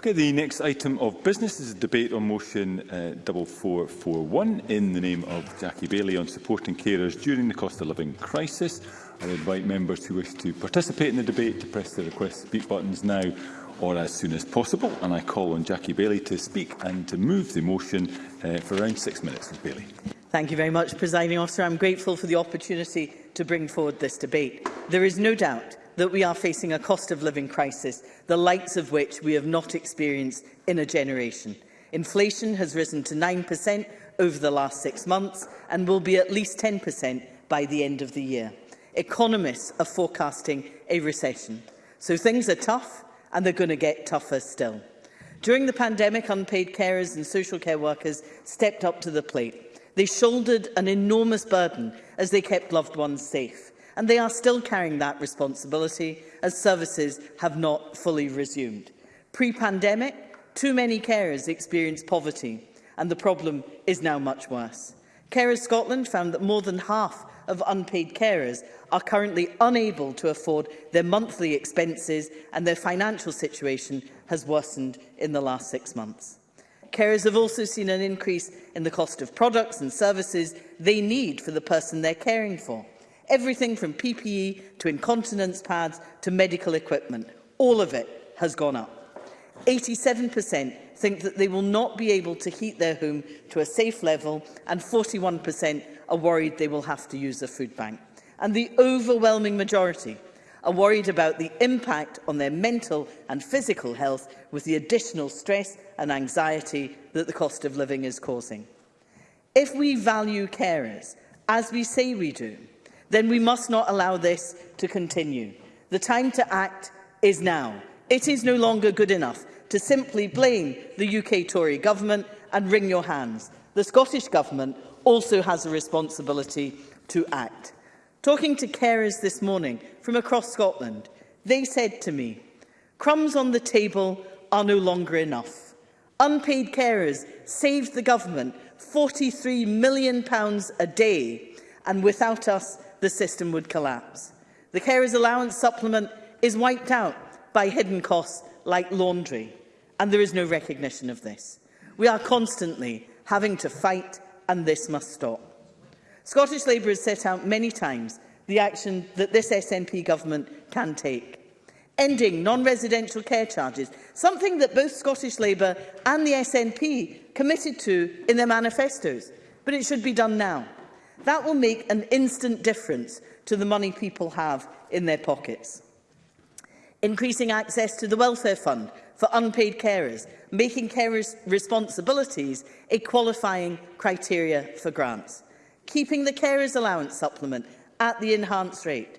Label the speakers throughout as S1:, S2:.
S1: Okay, the next item of business is a debate on motion uh, 4441 in the name of Jackie Bailey on supporting carers during the cost of living crisis. I invite members who wish to participate in the debate to press the request speak buttons now or as soon as possible. And I call on Jackie Bailey to speak and to move the motion uh, for around six minutes. Ms Bailey.
S2: Thank you very much, Presiding Officer. I'm grateful for the opportunity to bring forward this debate. There is no doubt that we are facing a cost of living crisis, the likes of which we have not experienced in a generation. Inflation has risen to 9% over the last six months and will be at least 10% by the end of the year. Economists are forecasting a recession. So things are tough and they're going to get tougher still. During the pandemic, unpaid carers and social care workers stepped up to the plate. They shouldered an enormous burden as they kept loved ones safe and they are still carrying that responsibility as services have not fully resumed. Pre-pandemic, too many carers experienced poverty, and the problem is now much worse. Carers Scotland found that more than half of unpaid carers are currently unable to afford their monthly expenses and their financial situation has worsened in the last six months. Carers have also seen an increase in the cost of products and services they need for the person they're caring for. Everything from PPE to incontinence pads to medical equipment, all of it has gone up. 87% think that they will not be able to heat their home to a safe level and 41% are worried they will have to use a food bank. And the overwhelming majority are worried about the impact on their mental and physical health with the additional stress and anxiety that the cost of living is causing. If we value carers, as we say we do, then we must not allow this to continue. The time to act is now. It is no longer good enough to simply blame the UK Tory government and wring your hands. The Scottish Government also has a responsibility to act. Talking to carers this morning from across Scotland, they said to me, crumbs on the table are no longer enough. Unpaid carers saved the government £43 million a day, and without us, the system would collapse. The carers allowance supplement is wiped out by hidden costs like laundry, and there is no recognition of this. We are constantly having to fight, and this must stop. Scottish Labour has set out many times the action that this SNP government can take. Ending non-residential care charges, something that both Scottish Labour and the SNP committed to in their manifestos, but it should be done now. That will make an instant difference to the money people have in their pockets. Increasing access to the welfare fund for unpaid carers, making carers' responsibilities a qualifying criteria for grants, keeping the carers' allowance supplement at the enhanced rate,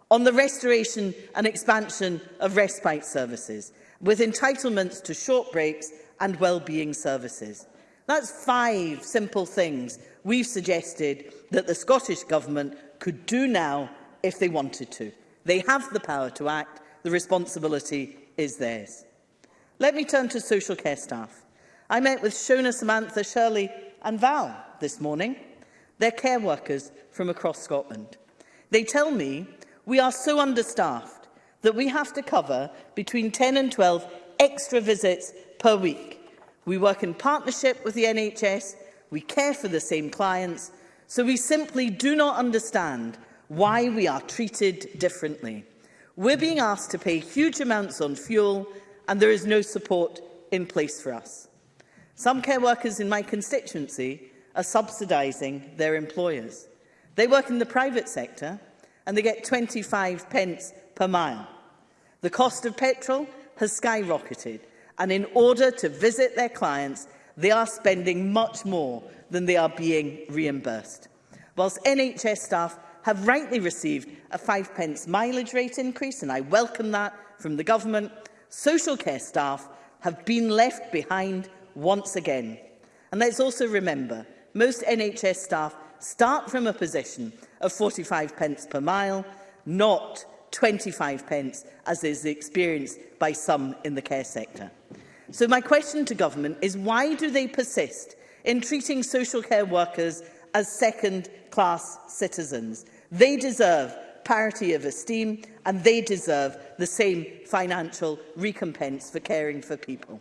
S2: on the restoration and expansion of respite services, with entitlements to short breaks and well-being services. That's five simple things we've suggested that the Scottish Government could do now if they wanted to. They have the power to act the responsibility is theirs. Let me turn to social care staff. I met with Shona, Samantha, Shirley and Val this morning. They're care workers from across Scotland. They tell me we are so understaffed that we have to cover between 10 and 12 extra visits per week. We work in partnership with the NHS, we care for the same clients, so we simply do not understand why we are treated differently. We're being asked to pay huge amounts on fuel and there is no support in place for us. Some care workers in my constituency are subsidising their employers. They work in the private sector and they get 25 pence per mile. The cost of petrol has skyrocketed and in order to visit their clients, they are spending much more than they are being reimbursed. Whilst NHS staff have rightly received a five pence mileage rate increase, and I welcome that from the government, social care staff have been left behind once again. And let's also remember, most NHS staff start from a position of 45 pence per mile, not 25 pence, as is experienced by some in the care sector. So my question to government is why do they persist in treating social care workers as second-class citizens? They deserve parity of esteem and they deserve the same financial recompense for caring for people.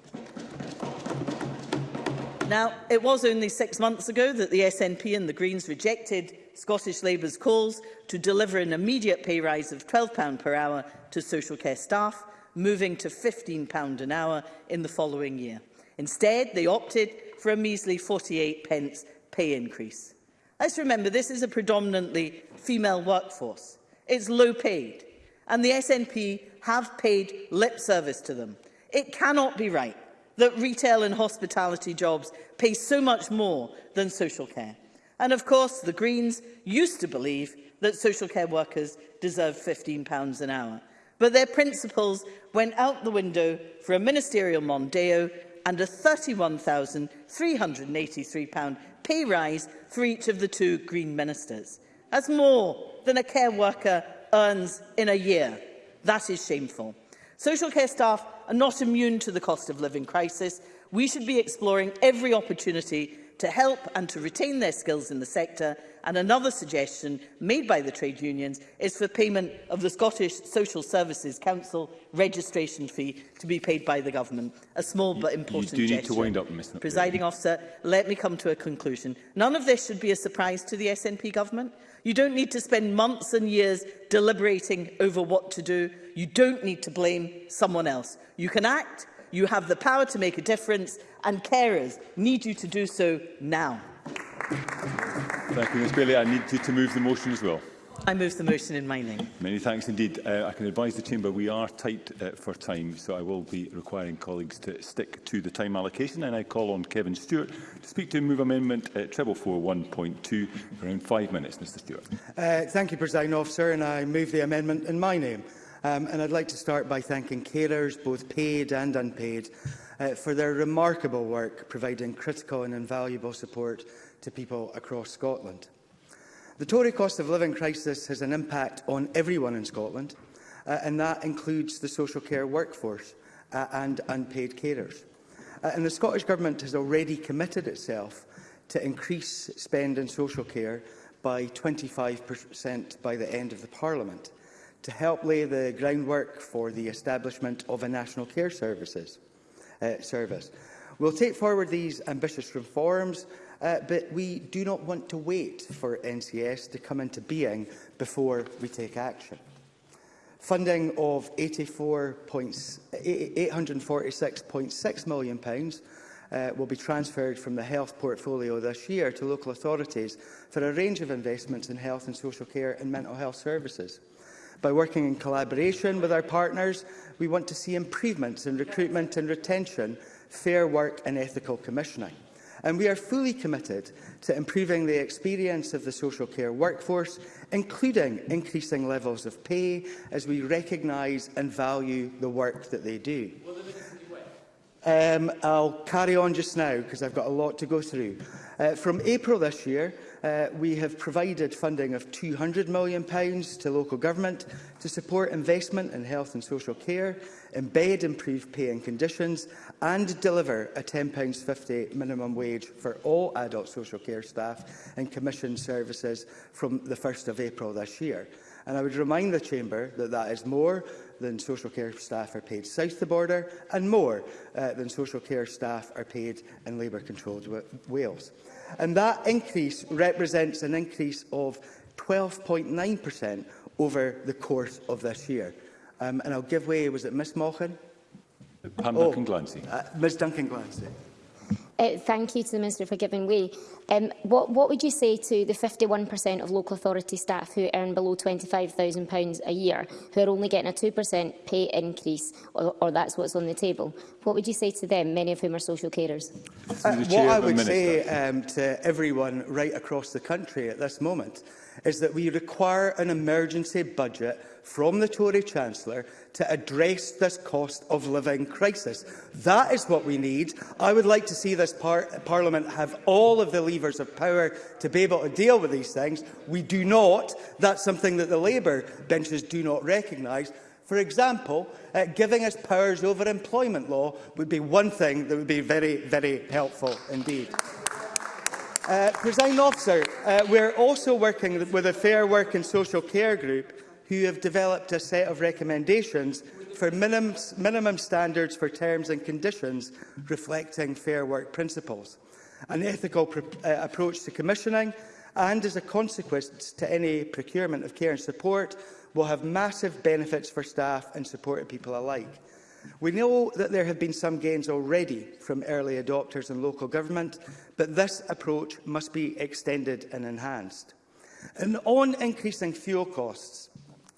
S2: Now, it was only six months ago that the SNP and the Greens rejected Scottish Labour's calls to deliver an immediate pay rise of £12 per hour to social care staff, moving to £15 an hour in the following year. Instead, they opted for a measly 48 pence pay increase. Let's remember, this is a predominantly female workforce. It's low paid, and the SNP have paid lip service to them. It cannot be right that retail and hospitality jobs pay so much more than social care. And of course, the Greens used to believe that social care workers deserve £15 an hour. But their principles went out the window for a ministerial Mondeo and a £31,383 pay rise for each of the two Green ministers as more than a care worker earns in a year. That is shameful. Social care staff are not immune to the cost of living crisis. We should be exploring every opportunity to help and to retain their skills in the sector. And another suggestion made by the trade unions is for payment of the Scottish Social Services Council registration fee to be paid by the government. A small you, but important gesture.
S1: You do
S2: gesture.
S1: need to wind up, Mr.
S2: Presiding officer, let me come to a conclusion. None of this should be a surprise to the SNP government. You don't need to spend months and years deliberating over what to do. You don't need to blame someone else. You can act You have the power to make a difference, and carers need you to do so now.
S1: Thank you, Ms Bailey. I need you to move the motion as well.
S2: I move the motion in my name.
S1: Many thanks indeed. Uh, I can advise the Chamber we are tight uh, for time, so I will be requiring colleagues to stick to the time allocation. And I call on Kevin Stewart to speak to Move Amendment uh, 441.2 for around five minutes. Mr Stewart.
S3: Uh, thank you, President Officer, and I move the amendment in my name. Um, and I'd like to start by thanking carers, both paid and unpaid, uh, for their remarkable work providing critical and invaluable support to people across Scotland. The Tory cost of living crisis has an impact on everyone in Scotland, uh, and that includes the social care workforce uh, and unpaid carers. Uh, and the Scottish Government has already committed itself to increase spend in social care by 25% by the end of the Parliament to help lay the groundwork for the establishment of a National Care Services uh, Service. We'll take forward these ambitious reforms, uh, but we do not want to wait for NCS to come into being before we take action. Funding of £846.6 million pounds, uh, will be transferred from the health portfolio this year to local authorities for a range of investments in health and social care and mental health services. By working in collaboration with our partners, we want to see improvements in recruitment and retention, fair work and ethical commissioning. And we are fully committed to improving the experience of the social care workforce, including increasing levels of pay as we recognise and value the work that they do. Um, I'll carry on just now because I've got a lot to go through. Uh, from April this year, uh, we have provided funding of £200 million to local government to support investment in health and social care, embed improved pay and conditions and deliver a £10.50 minimum wage for all adult social care staff and commission services from the 1st of April this year. And I would remind the Chamber that that is more than social care staff are paid south the border and more uh, than social care staff are paid in Labour-controlled Wales. And that increase represents an increase of 12.9% over the course of this year. Um, and I'll give way, was it Ms Malkin?
S1: Pam Duncan oh, Glancy.
S3: Oh, uh, Ms Duncan Glancy.
S4: Uh, thank you to the Minister for giving way. Um, what, what would you say to the 51% of local authority staff who earn below £25,000 a year, who are only getting a 2% pay increase, or, or that's what's on the table? What would you say to them, many of whom are social carers?
S3: Uh, what I would Minister. say um, to everyone right across the country at this moment is that we require an emergency budget from the Tory Chancellor to address this cost of living crisis. That is what we need. I would like to see this par Parliament have all of the levers of power to be able to deal with these things. We do not. That's something that the Labour benches do not recognise. For example, uh, giving us powers over employment law would be one thing that would be very, very helpful indeed. Uh, President Officer, uh, we're also working with a Fair Work and Social Care Group who have developed a set of recommendations for minimum, minimum standards for terms and conditions reflecting fair work principles, an ethical uh, approach to commissioning, and as a consequence to any procurement of care and support, will have massive benefits for staff and supported people alike. We know that there have been some gains already from early adopters and local government, but this approach must be extended and enhanced. And on increasing fuel costs,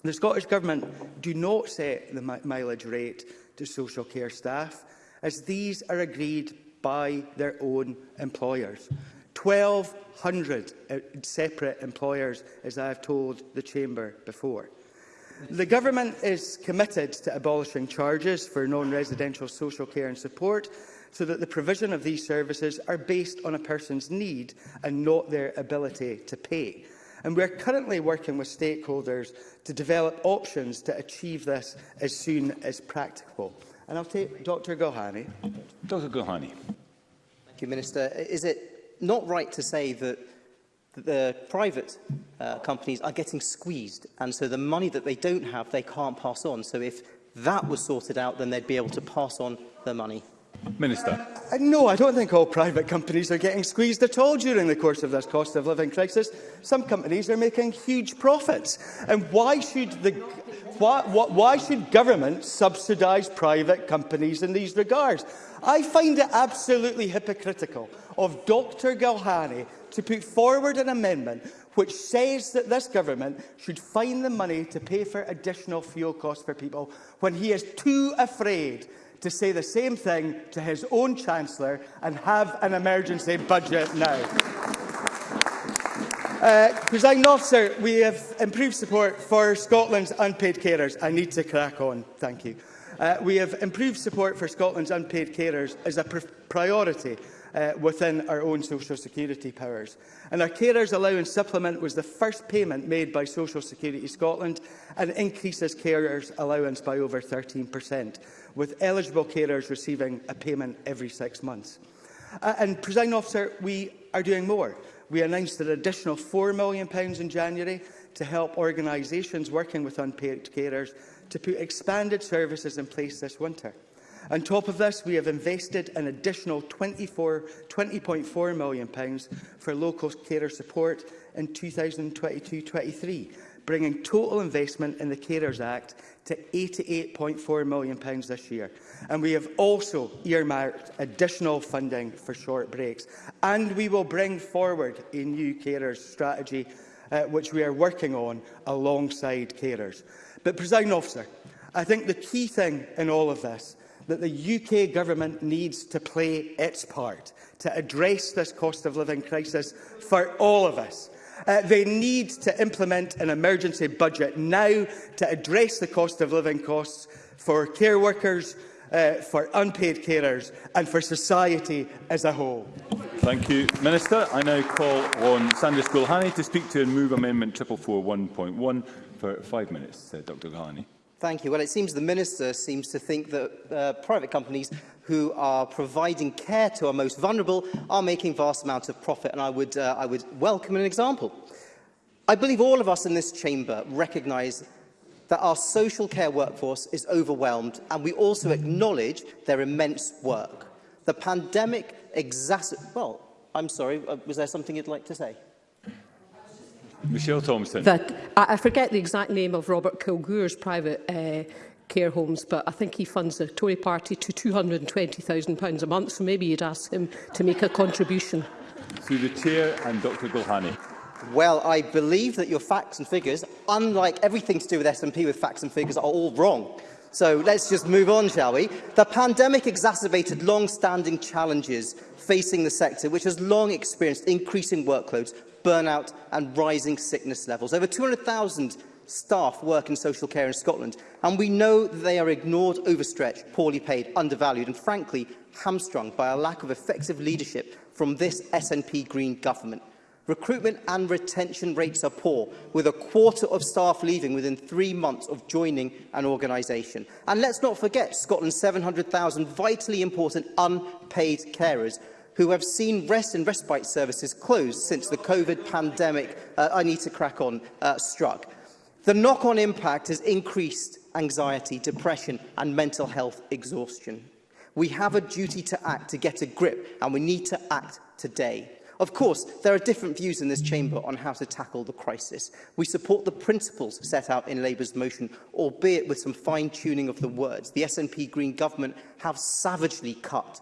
S3: the Scottish Government do not set the mileage rate to social care staff, as these are agreed by their own employers. 1,200 uh, separate employers, as I have told the Chamber before. The Government is committed to abolishing charges for non-residential social care and support so that the provision of these services are based on a person's need and not their ability to pay. And we're currently working with stakeholders to develop options to achieve this as soon as practicable. And I'll take Dr Gohani.
S1: Dr Gohani.
S5: Thank you, Minister. Is it not right to say that that the private uh, companies are getting squeezed. And so the money that they don't have, they can't pass on. So if that was sorted out, then they'd be able to pass on the money.
S1: Minister.
S3: Uh, no, I don't think all private companies are getting squeezed at all during the course of this cost of living crisis. Some companies are making huge profits. And why should, the, why, why should government subsidise private companies in these regards? I find it absolutely hypocritical of Dr Galhani to put forward an amendment which says that this government should find the money to pay for additional fuel costs for people when he is too afraid to say the same thing to his own Chancellor and have an emergency budget now. Uh, Presiding officer, we have improved support for Scotland's unpaid carers. I need to crack on. Thank you. Uh, we have improved support for Scotland's unpaid carers as a pr priority uh, within our own social security powers. And our carers allowance supplement was the first payment made by Social Security Scotland and increases carers allowance by over 13%, with eligible carers receiving a payment every six months. Uh, and, President Officer, we are doing more. We announced an additional £4 million in January to help organisations working with unpaid carers to put expanded services in place this winter. On top of this, we have invested an additional £20.4 million pounds for low-cost carer support in 2022-23, bringing total investment in the Carers Act to £88.4 million pounds this year. And we have also earmarked additional funding for short breaks. And we will bring forward a new carers strategy, uh, which we are working on alongside carers. But, President Officer, I think the key thing in all of this that the UK government needs to play its part to address this cost of living crisis for all of us. Uh, they need to implement an emergency budget now to address the cost of living costs for care workers, uh, for unpaid carers and for society as a whole.
S1: Thank you, Minister. I now call on Sandra Gulhani to speak to and move Amendment 441.1 for five minutes. Uh, Dr Gulhani.
S5: Thank you. Well, it seems the Minister seems to think that uh, private companies who are providing care to our most vulnerable are making vast amounts of profit, and I would, uh, I would welcome an example. I believe all of us in this chamber recognise that our social care workforce is overwhelmed, and we also acknowledge their immense work. The pandemic exacerbates... Well, I'm sorry, uh, was there something you'd like to say?
S1: Michelle Thompson.
S6: That, I, I forget the exact name of Robert Kilgore's private uh, care homes, but I think he funds the Tory party to £220,000 a month, so maybe you'd ask him to make a contribution.
S1: Through the chair and Dr Gulhani.
S5: Well, I believe that your facts and figures, unlike everything to do with SNP with facts and figures, are all wrong. So let's just move on, shall we? The pandemic exacerbated long-standing challenges facing the sector, which has long experienced increasing workloads burnout and rising sickness levels. Over 200,000 staff work in social care in Scotland, and we know that they are ignored, overstretched, poorly paid, undervalued, and frankly, hamstrung by a lack of effective leadership from this SNP Green government. Recruitment and retention rates are poor, with a quarter of staff leaving within three months of joining an organisation. And let's not forget Scotland's 700,000 vitally important unpaid carers who have seen rest and respite services closed since the COVID pandemic, uh, I need to crack on, uh, struck. The knock-on impact has increased anxiety, depression and mental health exhaustion. We have a duty to act to get a grip and we need to act today. Of course, there are different views in this chamber on how to tackle the crisis. We support the principles set out in Labour's motion, albeit with some fine-tuning of the words. The SNP Green government have savagely cut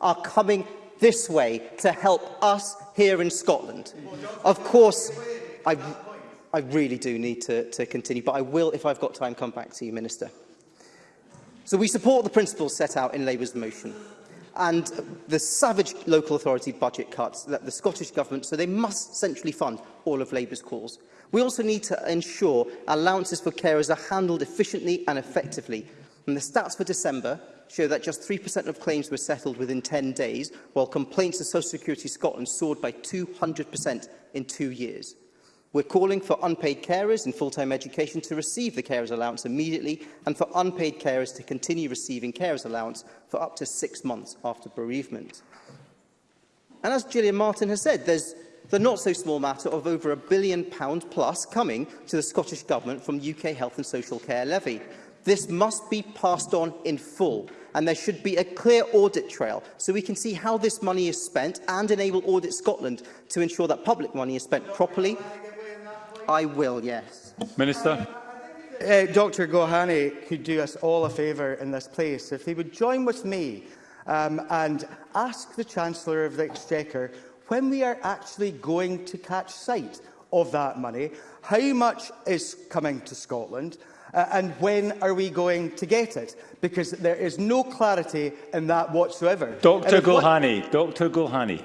S5: are coming this way to help us here in Scotland. Of course, I, I really do need to, to continue, but I will, if I've got time, come back to you, Minister. So we support the principles set out in Labour's motion and the savage local authority budget cuts that the Scottish Government, so they must centrally fund all of Labour's calls. We also need to ensure allowances for carers are handled efficiently and effectively. And the stats for December show that just 3% of claims were settled within 10 days, while complaints to Social Security Scotland soared by 200% in two years. We're calling for unpaid carers in full-time education to receive the carers allowance immediately and for unpaid carers to continue receiving carers allowance for up to six months after bereavement. And as Gillian Martin has said, there's the not-so-small matter of over a billion pound plus coming to the Scottish Government from UK Health and Social Care Levy. This must be passed on in full, and there should be a clear audit trail so we can see how this money is spent and enable Audit Scotland to ensure that public money is spent properly I will, yes.
S1: Minister.
S3: Uh, Dr Gohani could do us all a favour in this place if he would join with me um, and ask the Chancellor of the Exchequer when we are actually going to catch sight of that money, how much is coming to Scotland, uh, and when are we going to get it? Because there is no clarity in that whatsoever.
S1: Dr Gohani, Dr Gohani.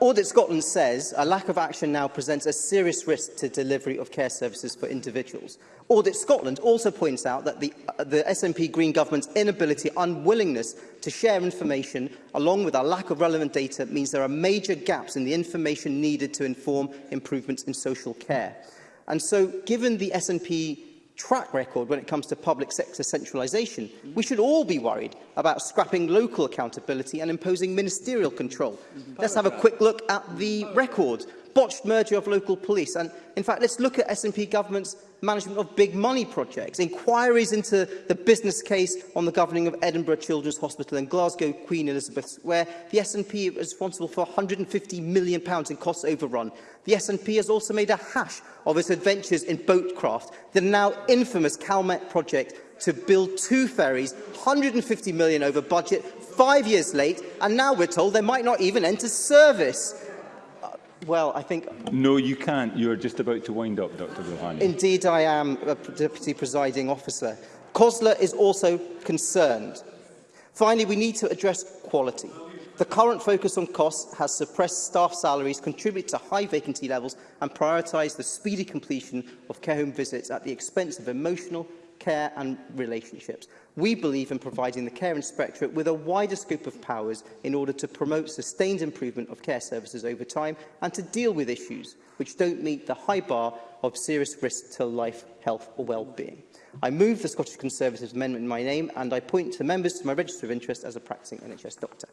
S5: Audit Scotland says a lack of action now presents a serious risk to delivery of care services for individuals. Audit Scotland also points out that the, uh, the SNP Green Government's inability, unwillingness to share information, along with our lack of relevant data, means there are major gaps in the information needed to inform improvements in social care. And so, given the SNP track record when it comes to public sector centralisation, we should all be worried about scrapping local accountability and imposing ministerial control. Let's have a quick look at the record. Botched merger of local police. And in fact, let's look at SNP government's management of big money projects, inquiries into the business case on the governing of Edinburgh Children's Hospital and Glasgow Queen Elizabeth, where the SNP is responsible for £150 million in cost overrun. The SNP has also made a hash of its adventures in boatcraft, the now infamous CalMet project to build two ferries, 150 million over budget, five years late, and now we're told they might not even enter service. Well, I think...
S1: No, you can't. You are just about to wind up, Dr Rouhani.
S5: Indeed, I am, a Deputy Presiding Officer. COSLA is also concerned. Finally, we need to address quality. The current focus on costs has suppressed staff salaries, contributed to high vacancy levels and prioritised the speedy completion of care home visits at the expense of emotional care and relationships. We believe in providing the care inspectorate with a wider scope of powers in order to promote sustained improvement of care services over time and to deal with issues which don't meet the high bar of serious risk to life, health or well-being. I move the Scottish Conservatives amendment in my name and I point to members to my register of interest as a practising NHS doctor.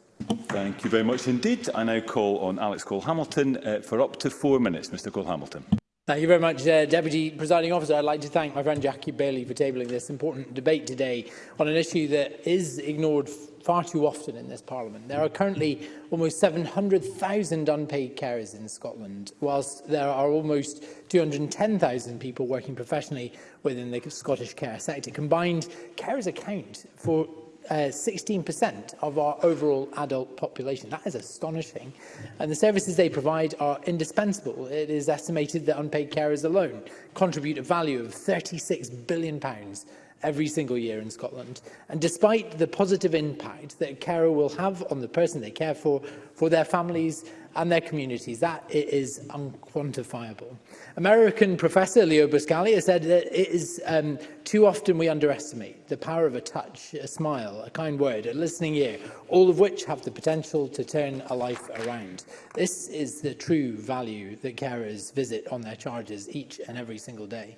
S1: Thank you very much indeed. I now call on Alex Cole-Hamilton uh, for up to four minutes. Mr Cole-Hamilton.
S7: Thank you very much, uh, Deputy Presiding Officer. I'd like to thank my friend Jackie Bailey for tabling this important debate today on an issue that is ignored far too often in this Parliament. There are currently almost 700,000 unpaid carers in Scotland, whilst there are almost 210,000 people working professionally within the Scottish care sector. Combined, carers account for 16% uh, of our overall adult population. That is astonishing. And the services they provide are indispensable. It is estimated that unpaid carers alone contribute a value of £36 billion pounds every single year in Scotland. And despite the positive impact that a carer will have on the person they care for, for their families, and their communities. That it is unquantifiable. American professor Leo has said that it is um, too often we underestimate the power of a touch, a smile, a kind word, a listening ear, all of which have the potential to turn a life around. This is the true value that carers visit on their charges each and every single day.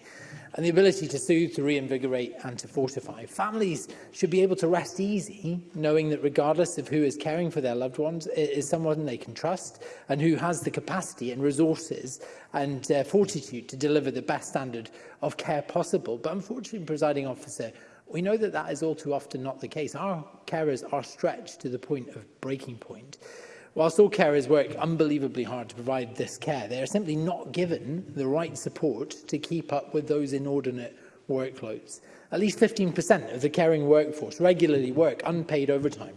S7: And the ability to soothe, to reinvigorate and to fortify. Families should be able to rest easy, knowing that regardless of who is caring for their loved ones, it is someone they can trust and who has the capacity and resources and uh, fortitude to deliver the best standard of care possible. But unfortunately, presiding officer, we know that that is all too often not the case. Our carers are stretched to the point of breaking point. Whilst all carers work unbelievably hard to provide this care, they are simply not given the right support to keep up with those inordinate workloads. At least 15% of the caring workforce regularly work unpaid overtime,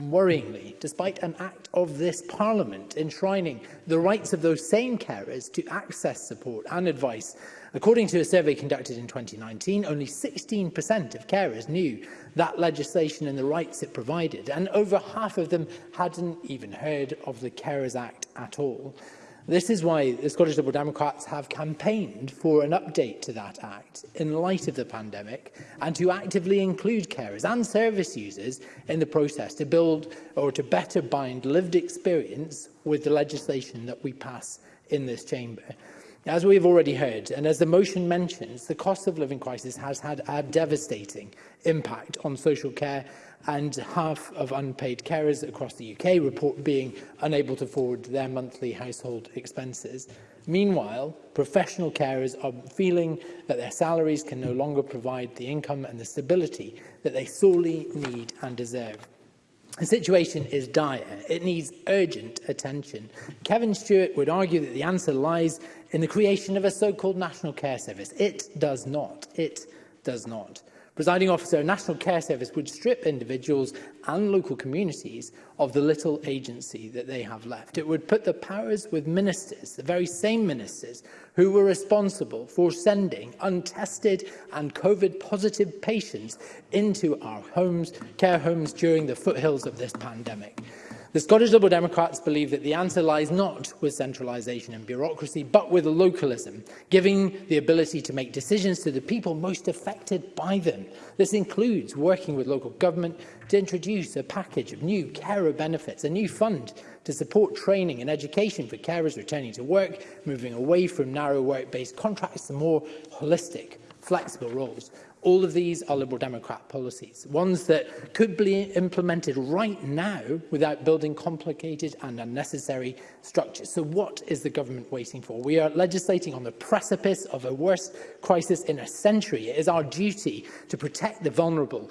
S7: Worryingly, despite an act of this Parliament enshrining the rights of those same carers to access support and advice According to a survey conducted in 2019, only 16% of carers knew that legislation and the rights it provided, and over half of them hadn't even heard of the Carers Act at all. This is why the Scottish Liberal Democrats have campaigned for an update to that Act in light of the pandemic and to actively include carers and service users in the process to build or to better bind lived experience with the legislation that we pass in this chamber. As we've already heard, and as the motion mentions, the cost of living crisis has had a devastating impact on social care and half of unpaid carers across the UK report being unable to forward their monthly household expenses. Meanwhile, professional carers are feeling that their salaries can no longer provide the income and the stability that they sorely need and deserve. The situation is dire. It needs urgent attention. Kevin Stewart would argue that the answer lies in the creation of a so-called National Care Service. It does not. It does not. Presiding officer, a National Care Service would strip individuals and local communities of the little agency that they have left. It would put the powers with ministers, the very same ministers, who were responsible for sending untested and COVID-positive patients into our homes, care homes during the foothills of this pandemic. The Scottish Liberal Democrats believe that the answer lies not with centralisation and bureaucracy, but with localism, giving the ability to make decisions to the people most affected by them. This includes working with local government to introduce a package of new carer benefits, a new fund to support training and education for carers returning to work, moving away from narrow work-based contracts to more holistic, flexible roles. All of these are Liberal Democrat policies, ones that could be implemented right now without building complicated and unnecessary structures. So what is the government waiting for? We are legislating on the precipice of a worst crisis in a century. It is our duty to protect the vulnerable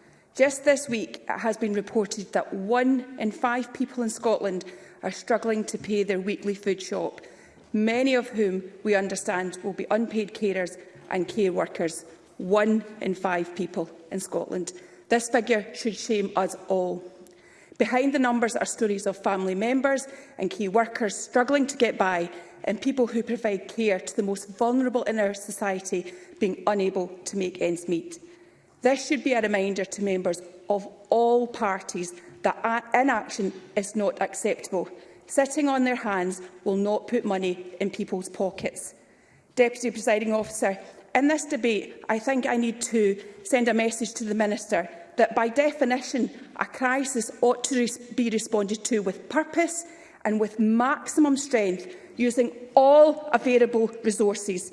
S8: Just this week, it has been reported that one in five people in Scotland are struggling to pay their weekly food shop, many of whom we understand will be unpaid carers and care workers. One in five people in Scotland. This figure should shame us all. Behind the numbers are stories of family members and key workers struggling to get by and people who provide care to the most vulnerable in our society being unable to make ends meet. This should be a reminder to members of all parties that inaction is not acceptable. Sitting on their hands will not put money in people's pockets. Deputy Presiding Officer, in this debate, I think I need to send a message to the Minister that by definition a crisis ought to res be responded to with purpose and with maximum strength using all available resources.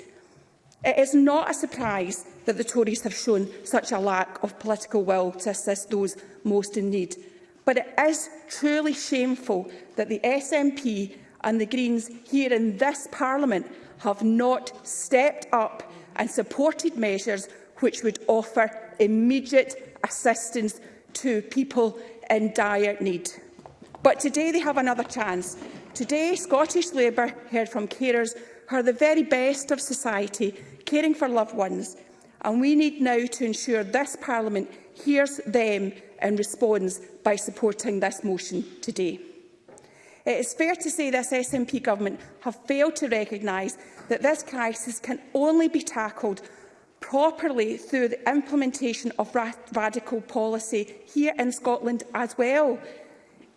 S8: It is not a surprise that the Tories have shown such a lack of political will to assist those most in need. But it is truly shameful that the SNP and the Greens here in this Parliament have not stepped up and supported measures which would offer immediate assistance to people in dire need. But today they have another chance. Today, Scottish Labour heard from carers who are the very best of society caring for loved ones, and we need now to ensure this Parliament hears them and responds by supporting this motion today. It is fair to say this SNP government have failed to recognise that this crisis can only be tackled properly through the implementation of ra radical policy here in Scotland as well.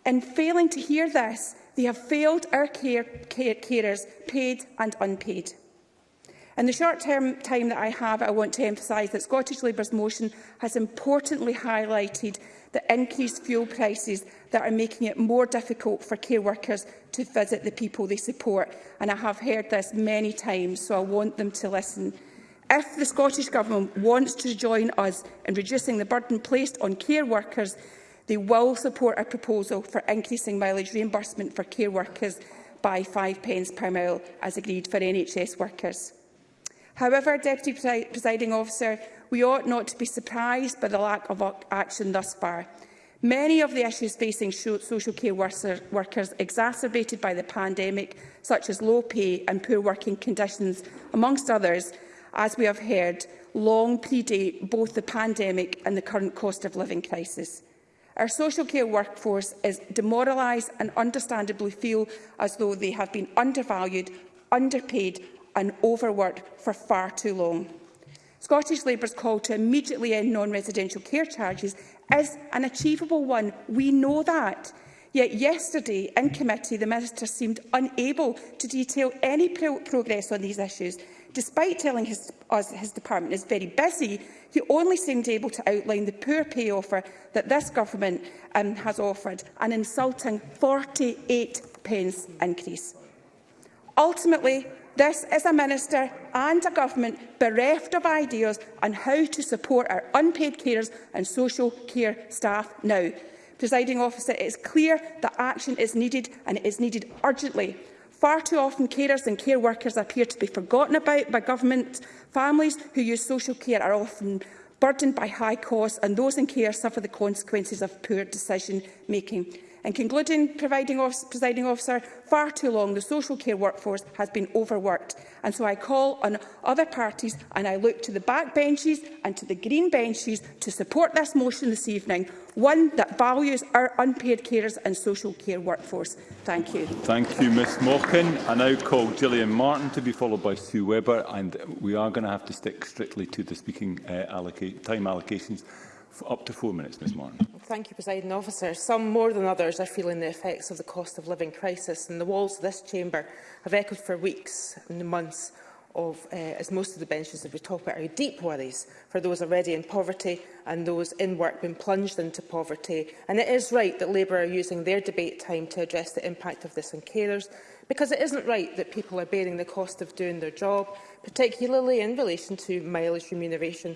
S8: In failing to hear this, they have failed our care, care carers, paid and unpaid. In the short term time that I have, I want to emphasise that Scottish Labour's motion has importantly highlighted the increased fuel prices that are making it more difficult for care workers to visit the people they support. And I have heard this many times, so I want them to listen. If the Scottish Government wants to join us in reducing the burden placed on care workers, they will support a proposal for increasing mileage reimbursement for care workers by five pence per mile, as agreed for NHS workers. However, Deputy Presiding Officer, we ought not to be surprised by the lack of action thus far. Many of the issues facing social care workers exacerbated by the pandemic, such as low pay and poor working conditions, amongst others, as we have heard, long predate both the pandemic and the current cost of living crisis. Our social care workforce is demoralised and understandably feel as though they have been undervalued, underpaid and overworked for far too long. Scottish Labour's call to immediately end non-residential care charges is an achievable one. We know that. Yet yesterday in committee, the Minister seemed unable to detail any pro progress on these issues. Despite telling his, us his department is very busy, he only seemed able to outline the poor pay offer that this government um, has offered, an insulting 48 pence increase. Ultimately, This is a minister and a government bereft of ideas on how to support our unpaid carers and social care staff now. Presiding officer, it is clear that action is needed and it is needed urgently. Far too often, carers and care workers appear to be forgotten about by government. Families who use social care are often burdened by high costs and those in care suffer the consequences of poor decision-making. In concluding, providing office, presiding officer, far too long the social care workforce has been overworked. And so I call on other parties and I look to the back benches and to the green benches to support this motion this evening, one that values our unpaid carers and social care workforce. Thank you.
S1: Thank you, Ms Morkin. I now call Gillian Martin to be followed by Sue Webber, and we are going to have to stick strictly to the speaking uh, alloc time allocations. Up to four minutes, Ms Martin.
S9: Thank you, President Officer. Some more than others are feeling the effects of the cost of living crisis, and the walls of this chamber have echoed for weeks and months of, uh, as most of the benches that we talk about, are deep worries for those already in poverty and those in work being plunged into poverty. And it is right that Labour are using their debate time to address the impact of this on carers, because it isn't right that people are bearing the cost of doing their job, particularly in relation to mileage remuneration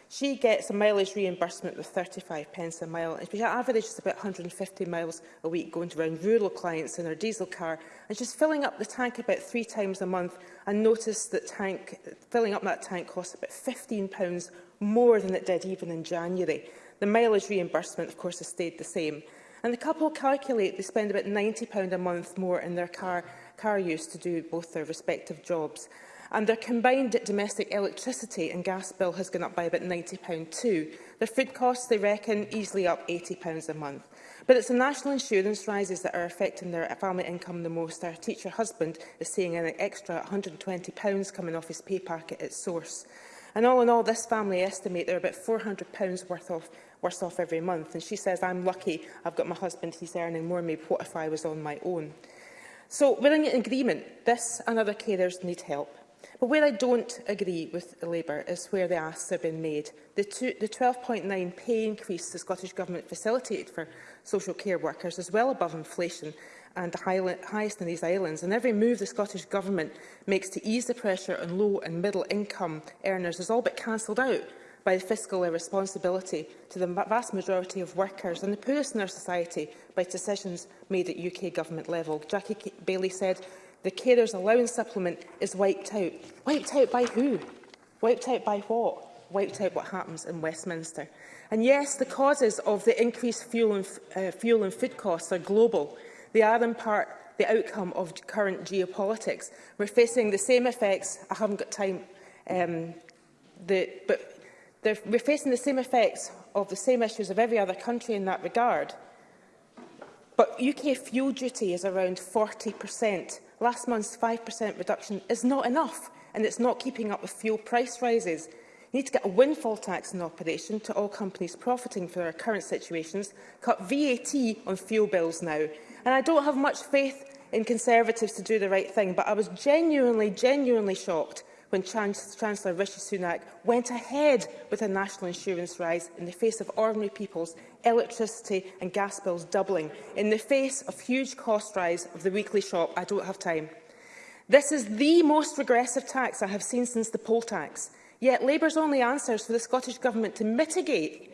S9: She gets a mileage reimbursement with 35 pence a mile. And she averages about 150 miles a week going to around rural clients in her diesel car. And she's filling up the tank about three times a month and noticed that tank, filling up that tank costs about £15 more than it did even in January. The mileage reimbursement, of course, has stayed the same. And the couple calculate they spend about £90 a month more in their car, car use to do both their respective jobs and their combined domestic electricity and gas bill has gone up by about £90 too. Their food costs, they reckon, easily up £80 a month. But it's the national insurance rises that are affecting their family income the most. Our teacher husband is seeing an extra £120 coming off his pay packet at source. And all in all, this family estimate they're about £400 worth of, worse off every month. And she says, I'm lucky I've got my husband, he's earning more, maybe what if I was on my own? So we're in agreement, this and other carers need help. But where I don't agree with Labour is where the asks have been made. The, the 12.9 pay increase the Scottish Government facilitated for social care workers is well above inflation and the high, highest in these islands. And every move the Scottish Government makes to ease the pressure on low and middle income earners is all but cancelled out by the fiscal irresponsibility to the vast majority of workers and the poorest in our society by decisions made at UK government level. Jackie Bailey said the carers allowance supplement is wiped out. Wiped out by who? Wiped out by what? Wiped out what happens in Westminster. And yes, the causes of the increased fuel and, uh, fuel and food costs are global. They are in part the outcome of current geopolitics. We're facing the same effects. I haven't got time. Um, the, but we're facing the same effects of the same issues of every other country in that regard. But UK fuel duty is around 40 per cent Last month's 5% reduction is not enough and it's not keeping up with fuel price rises. We need to get a windfall tax in operation to all companies profiting from our current situations, cut VAT on fuel bills now. And I don't have much faith in Conservatives to do the right thing, but I was genuinely, genuinely shocked when Chancellor Rishi Sunak went ahead with a national insurance rise in the face of ordinary people's electricity and gas bills doubling, in the face of huge cost rise of the weekly shop. I don't have time. This is the most regressive tax I have seen since the poll tax. Yet Labour's only answers for the Scottish Government to mitigate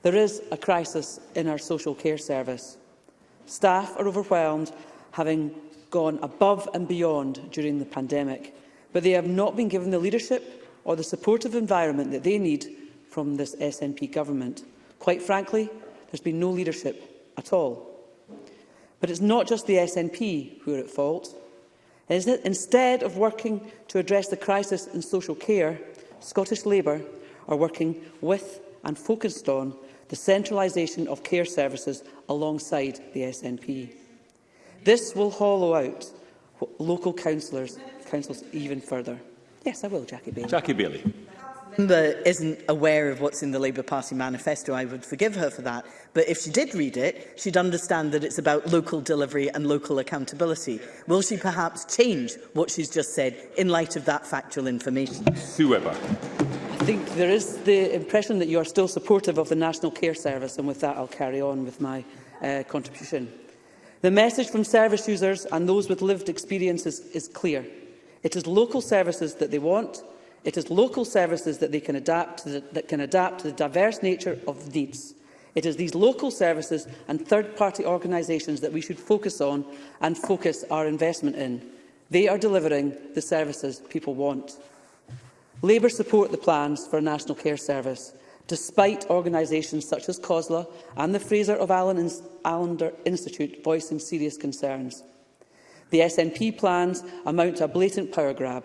S10: There is a crisis in our social care service. Staff are overwhelmed having gone above and beyond during the pandemic, but they have not been given the leadership or the supportive environment that they need from this SNP government. Quite frankly, there's been no leadership at all. But it's not just the SNP who are at fault. Instead of working to address the crisis in social care, Scottish Labour are working with and focused on the centralisation of care services alongside the SNP. This will hollow out local councillors, councils even further. Yes, I will, Jackie Bailey.
S1: Jackie Bailey.
S2: member isn't aware of what's in the Labour Party manifesto, I would forgive her for that. But if she did read it, she'd understand that it's about local delivery and local accountability. Will she perhaps change what she's just said in light of that factual information?
S1: Whoever.
S10: I think there is the impression that you are still supportive of the National Care Service, and with that I'll carry on with my uh, contribution. The message from service users and those with lived experiences is clear. It is local services that they want. It is local services that they can adapt to the, that can adapt to the diverse nature of needs. It is these local services and third-party organisations that we should focus on and focus our investment in. They are delivering the services people want. Labour support the plans for a national care service despite organisations such as COSLA and the Fraser of Allen and Allender Institute voicing serious concerns. The SNP plans amount to a blatant power grab.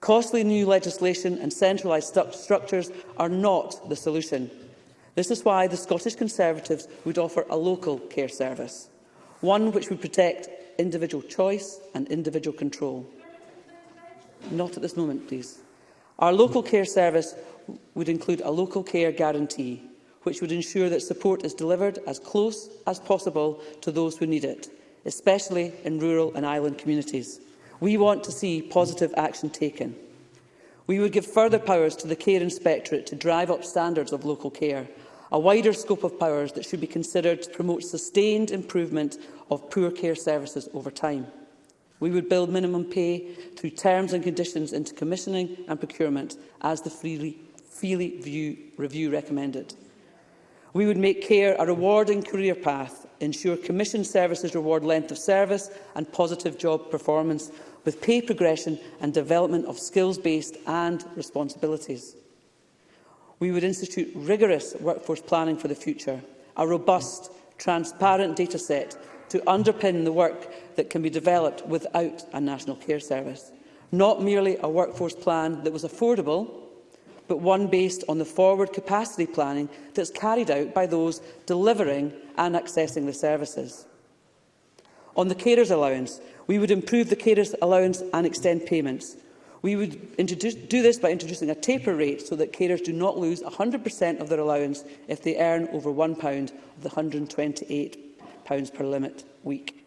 S10: Costly new legislation and centralised st structures are not the solution. This is why the Scottish Conservatives would offer a local care service, one which would protect individual choice and individual control. Not at this moment, please. Our local care service would include a local care guarantee, which would ensure that support is delivered as close as possible to those who need it, especially in rural and island communities. We want to see positive action taken. We would give further powers to the Care Inspectorate to drive up standards of local care, a wider scope of powers that should be considered to promote sustained improvement of poor care services over time. We would build minimum pay through terms and conditions into commissioning and procurement as the freely view, review recommended. We would make care a rewarding career path, ensure commission services reward length of service and positive job performance, with pay progression and development of skills-based and responsibilities. We would institute rigorous workforce planning for the future, a robust, transparent data set to underpin the work that can be developed without a national care service. Not merely a workforce plan that was affordable, but one based on the forward capacity planning that is carried out by those delivering and accessing the services. On the carers allowance, we would improve the carers allowance and extend payments. We would do this by introducing a taper rate so that carers do not lose 100% of their allowance if they earn over £1 of the £128 per limit week.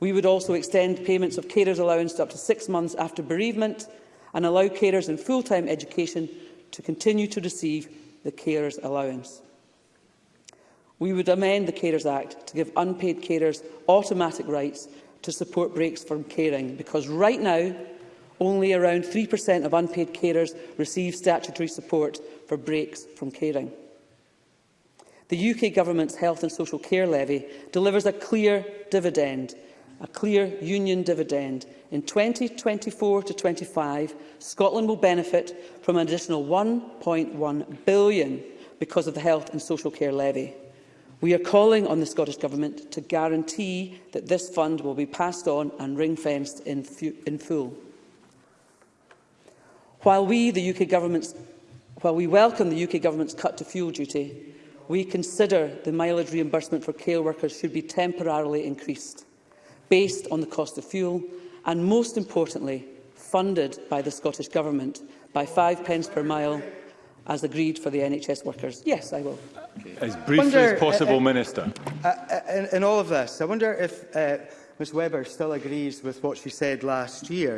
S10: We would also extend payments of carers allowance to up to six months after bereavement and allow carers in full-time education to continue to receive the carers allowance. We would amend the Carers Act to give unpaid carers automatic rights to support breaks from caring, because right now only around 3% of unpaid carers receive statutory support for breaks from caring. The UK Government's Health and Social Care Levy delivers a clear dividend a clear union dividend. In 2024 to 25, Scotland will benefit from an additional 1.1 billion because of the health and social care levy. We are calling on the Scottish Government to guarantee that this fund will be passed on and ring-fenced in, in full. While we, the UK government's, while we welcome the UK Government's cut to fuel duty, we consider the mileage reimbursement for care workers should be temporarily increased based on the cost of fuel and, most importantly, funded by the Scottish Government by five pence per mile as agreed for the NHS workers. Yes, I will.
S1: As briefly wonder, as possible, uh, uh, Minister.
S3: Uh, uh, in, in all of this, I wonder if uh, Ms Weber still agrees with what she said last year,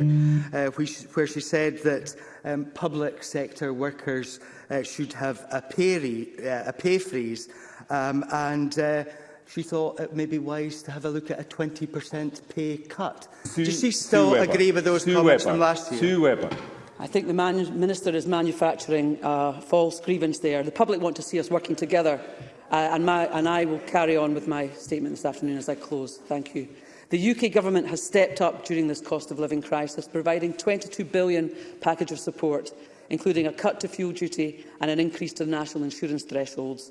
S3: uh, where she said that um, public sector workers uh, should have a pay, re, uh, a pay freeze um, and uh, she thought it may be wise to have a look at a 20% pay cut. Sue, Does she still Sue agree Weber. with those Sue comments Weber. from last year?
S1: Sue Webber.
S10: I think the Minister is manufacturing a false grievance there. The public want to see us working together, uh, and, my, and I will carry on with my statement this afternoon as I close. Thank you. The UK Government has stepped up during this cost of living crisis, providing £22 billion package of support, including a cut to fuel duty and an increase to the national insurance thresholds.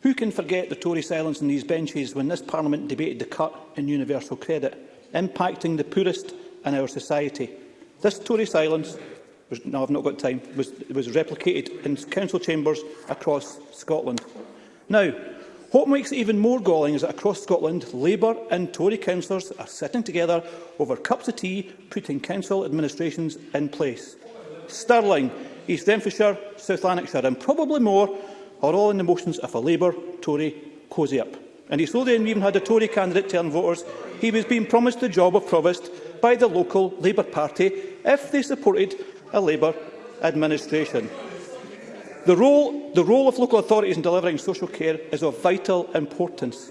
S11: Who can forget the Tory silence in these benches when this Parliament debated the cut in universal credit, impacting the poorest in our society? This Tory silence was, no, I've not got time, was, was replicated in council chambers across Scotland. Now, what makes it even more galling is that across Scotland, Labour and Tory councillors are sitting together over cups of tea, putting council administrations in place. Stirling, East Renfrewshire, South Lanarkshire and probably more or all in the motions if a Labour Tory cosy up. In East Lothian, we even had a Tory candidate telling voters he was being promised the job of Provost by the local Labour Party if they supported a Labour administration. The role, the role of local authorities in delivering social care is of vital importance.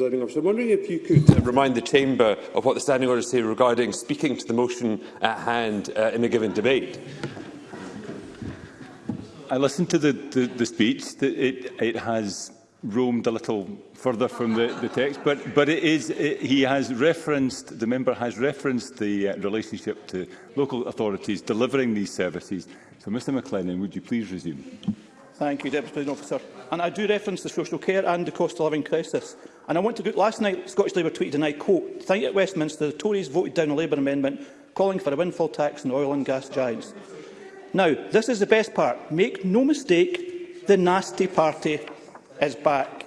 S12: I'm wondering if you could uh, remind the Chamber of what the standing orders say regarding speaking to the motion at hand uh, in a given debate.
S1: I listened to the, the, the speech. It, it has roamed a little further from the, the text, but, but it is, it, he has referenced, the member has referenced the uh, relationship to local authorities delivering these services. So, Mr McLennan, would you please resume?
S11: Thank you, Deputy President Officer. And I do reference the social care and the cost of living crisis. And I want to go, last night Scottish Labour tweeted, and I quote, you at Westminster, the Tories voted down a Labour amendment calling for a windfall tax on oil and gas giants. Now, this is the best part. Make no mistake, the nasty party is back.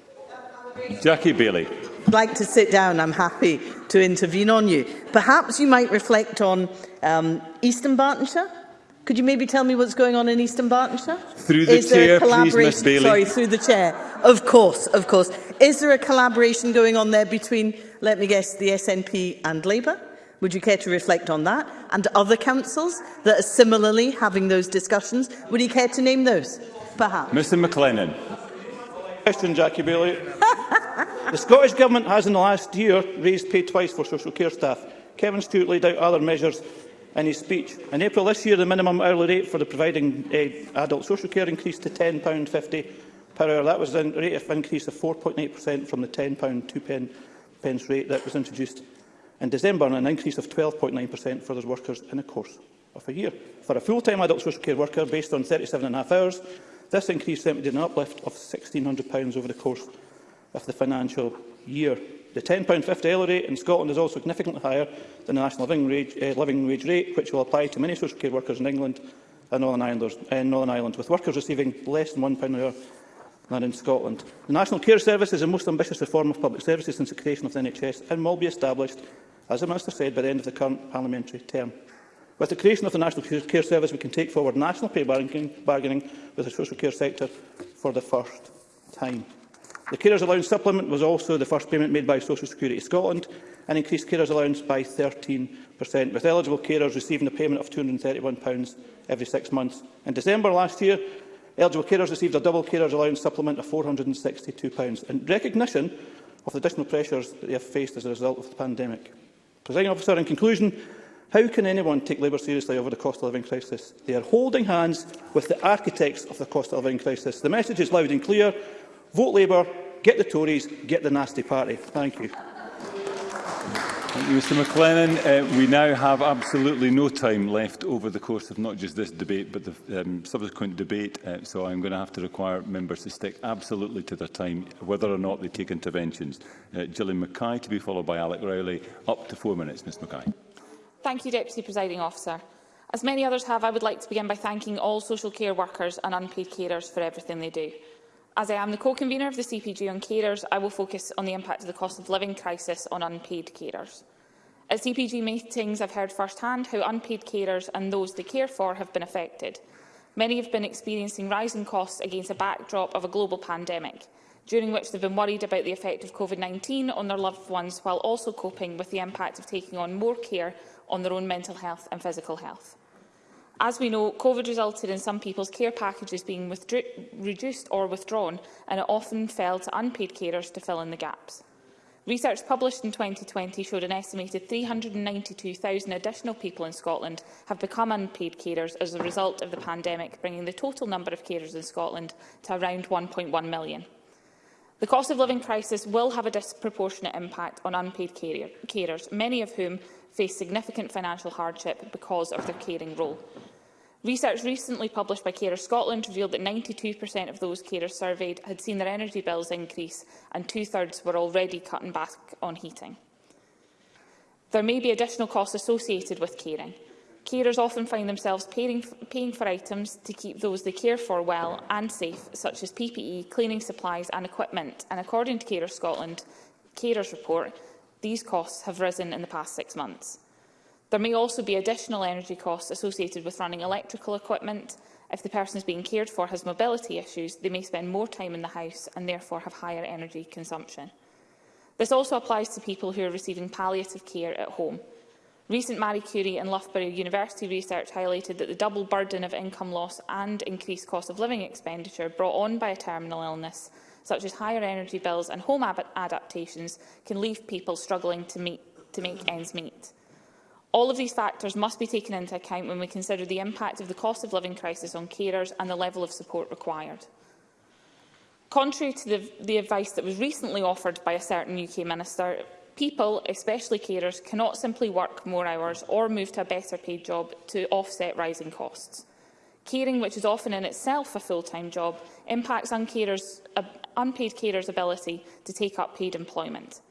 S11: Jackie Bailey.
S2: I'd like to sit down. I'm happy to intervene on you. Perhaps you might reflect on um, Eastern Bartonshire. Could you maybe tell me what's going on in Eastern Bartonshire?
S1: Through the
S2: Is
S1: chair,
S2: there
S1: a
S2: collaboration,
S1: please, Ms Bailey.
S2: Sorry, through the chair. Of course, of course. Is there a collaboration going on there between, let me guess, the SNP and Labour? Would you care to reflect on that? And other councils that are similarly having those discussions? Would you care to name those, perhaps?
S1: Mr McLennan
S11: question, Jackie Bailey. the Scottish Government has in the last year raised pay twice for social care staff. Kevin Stewart laid out other measures in his speech. In April this year, the minimum hourly rate for the providing uh, adult social care increased to £10.50 per hour. That was a rate of increase of 4.8% from the £10.2 pence rate that was introduced in December and an increase of 12.9% for those workers in the course of a year. For a full-time adult social care worker based on 37 and a hours, This increase represented an uplift of £1,600 over the course of the financial year. The £10.50 hourly rate in Scotland is also significantly higher than the national living wage, uh, eh, living wage rate, which will apply to many social care workers in England and Northern Ireland, uh, eh, Northern Ireland with workers receiving less than £1 an hour than in Scotland. The National Care Service is the most ambitious reform of public services since the creation of the NHS and will be established, as the Minister said, by the end of the current parliamentary term. With the creation of the National Care Service, we can take forward national pay bargaining, bargaining with the social care sector for the first time. The Carers Allowance Supplement was also the first payment made by Social Security Scotland and increased carers allowance by 13%, with eligible carers receiving a payment of £231 every six months. In December last year, eligible carers received a double carers allowance supplement of £462 in recognition of the additional pressures that they have faced as a result of the pandemic. officer, in conclusion, How can anyone take Labour seriously over the cost of living crisis? They are holding hands with the architects of the cost of living crisis. The message is loud and clear. Vote Labour, get the Tories, get the nasty party. Thank you.
S1: Thank you, Mr McLennan. Uh, we now have absolutely no time left over the course of not just this debate, but the um, subsequent debate. Uh, so I'm going to have to require members to stick absolutely to their time, whether or not they take interventions. Uh, Gillian Mackay to be followed by Alec Rowley. Up to four minutes, Ms Mackay.
S13: Thank you, Deputy Presiding Officer. As many others have, I would like to begin by thanking all social care workers and unpaid carers for everything they do. As I am the co-convener of the CPG on carers, I will focus on the impact of the cost of living crisis on unpaid carers. At CPG meetings, I've heard firsthand how unpaid carers and those they care for have been affected. Many have been experiencing rising costs against a backdrop of a global pandemic, during which they've been worried about the effect of COVID-19 on their loved ones while also coping with the impact of taking on more care on their own mental health and physical health. As we know, COVID resulted in some people's care packages being reduced or withdrawn, and it often fell to unpaid carers to fill in the gaps. Research published in 2020 showed an estimated 392,000 additional people in Scotland have become unpaid carers as a result of the pandemic, bringing the total number of carers in Scotland to around 1.1 million. The cost of living crisis will have a disproportionate impact on unpaid carers, many of whom face significant financial hardship because of their caring role. Research recently published by Carers Scotland revealed that 92% of those carers surveyed had seen their energy bills increase and two-thirds were already cutting back on heating. There may be additional costs associated with caring. Carers often find themselves paying, paying for items to keep those they care for well and safe, such as PPE, cleaning supplies and equipment. And according to Carer Scotland Carers report, these costs have risen in the past six months. There may also be additional energy costs associated with running electrical equipment. If the person is being cared for has mobility issues, they may spend more time in the house and therefore have higher energy consumption. This also applies to people who are receiving palliative care at home. Recent Marie Curie and Loughborough University research highlighted that the double burden of income loss and increased cost of living expenditure brought on by a terminal illness, such as higher energy bills and home adaptations, can leave people struggling to, meet, to make ends meet. All of these factors must be taken into account when we consider the impact of the cost of living crisis on carers and the level of support required. Contrary to the, the advice that was recently offered by a certain UK minister, People, especially carers, cannot simply work more hours or move to a better paid job to offset rising costs. Caring, which is often in itself a full-time job, impacts carers, uh, unpaid carers' ability to take up paid employment.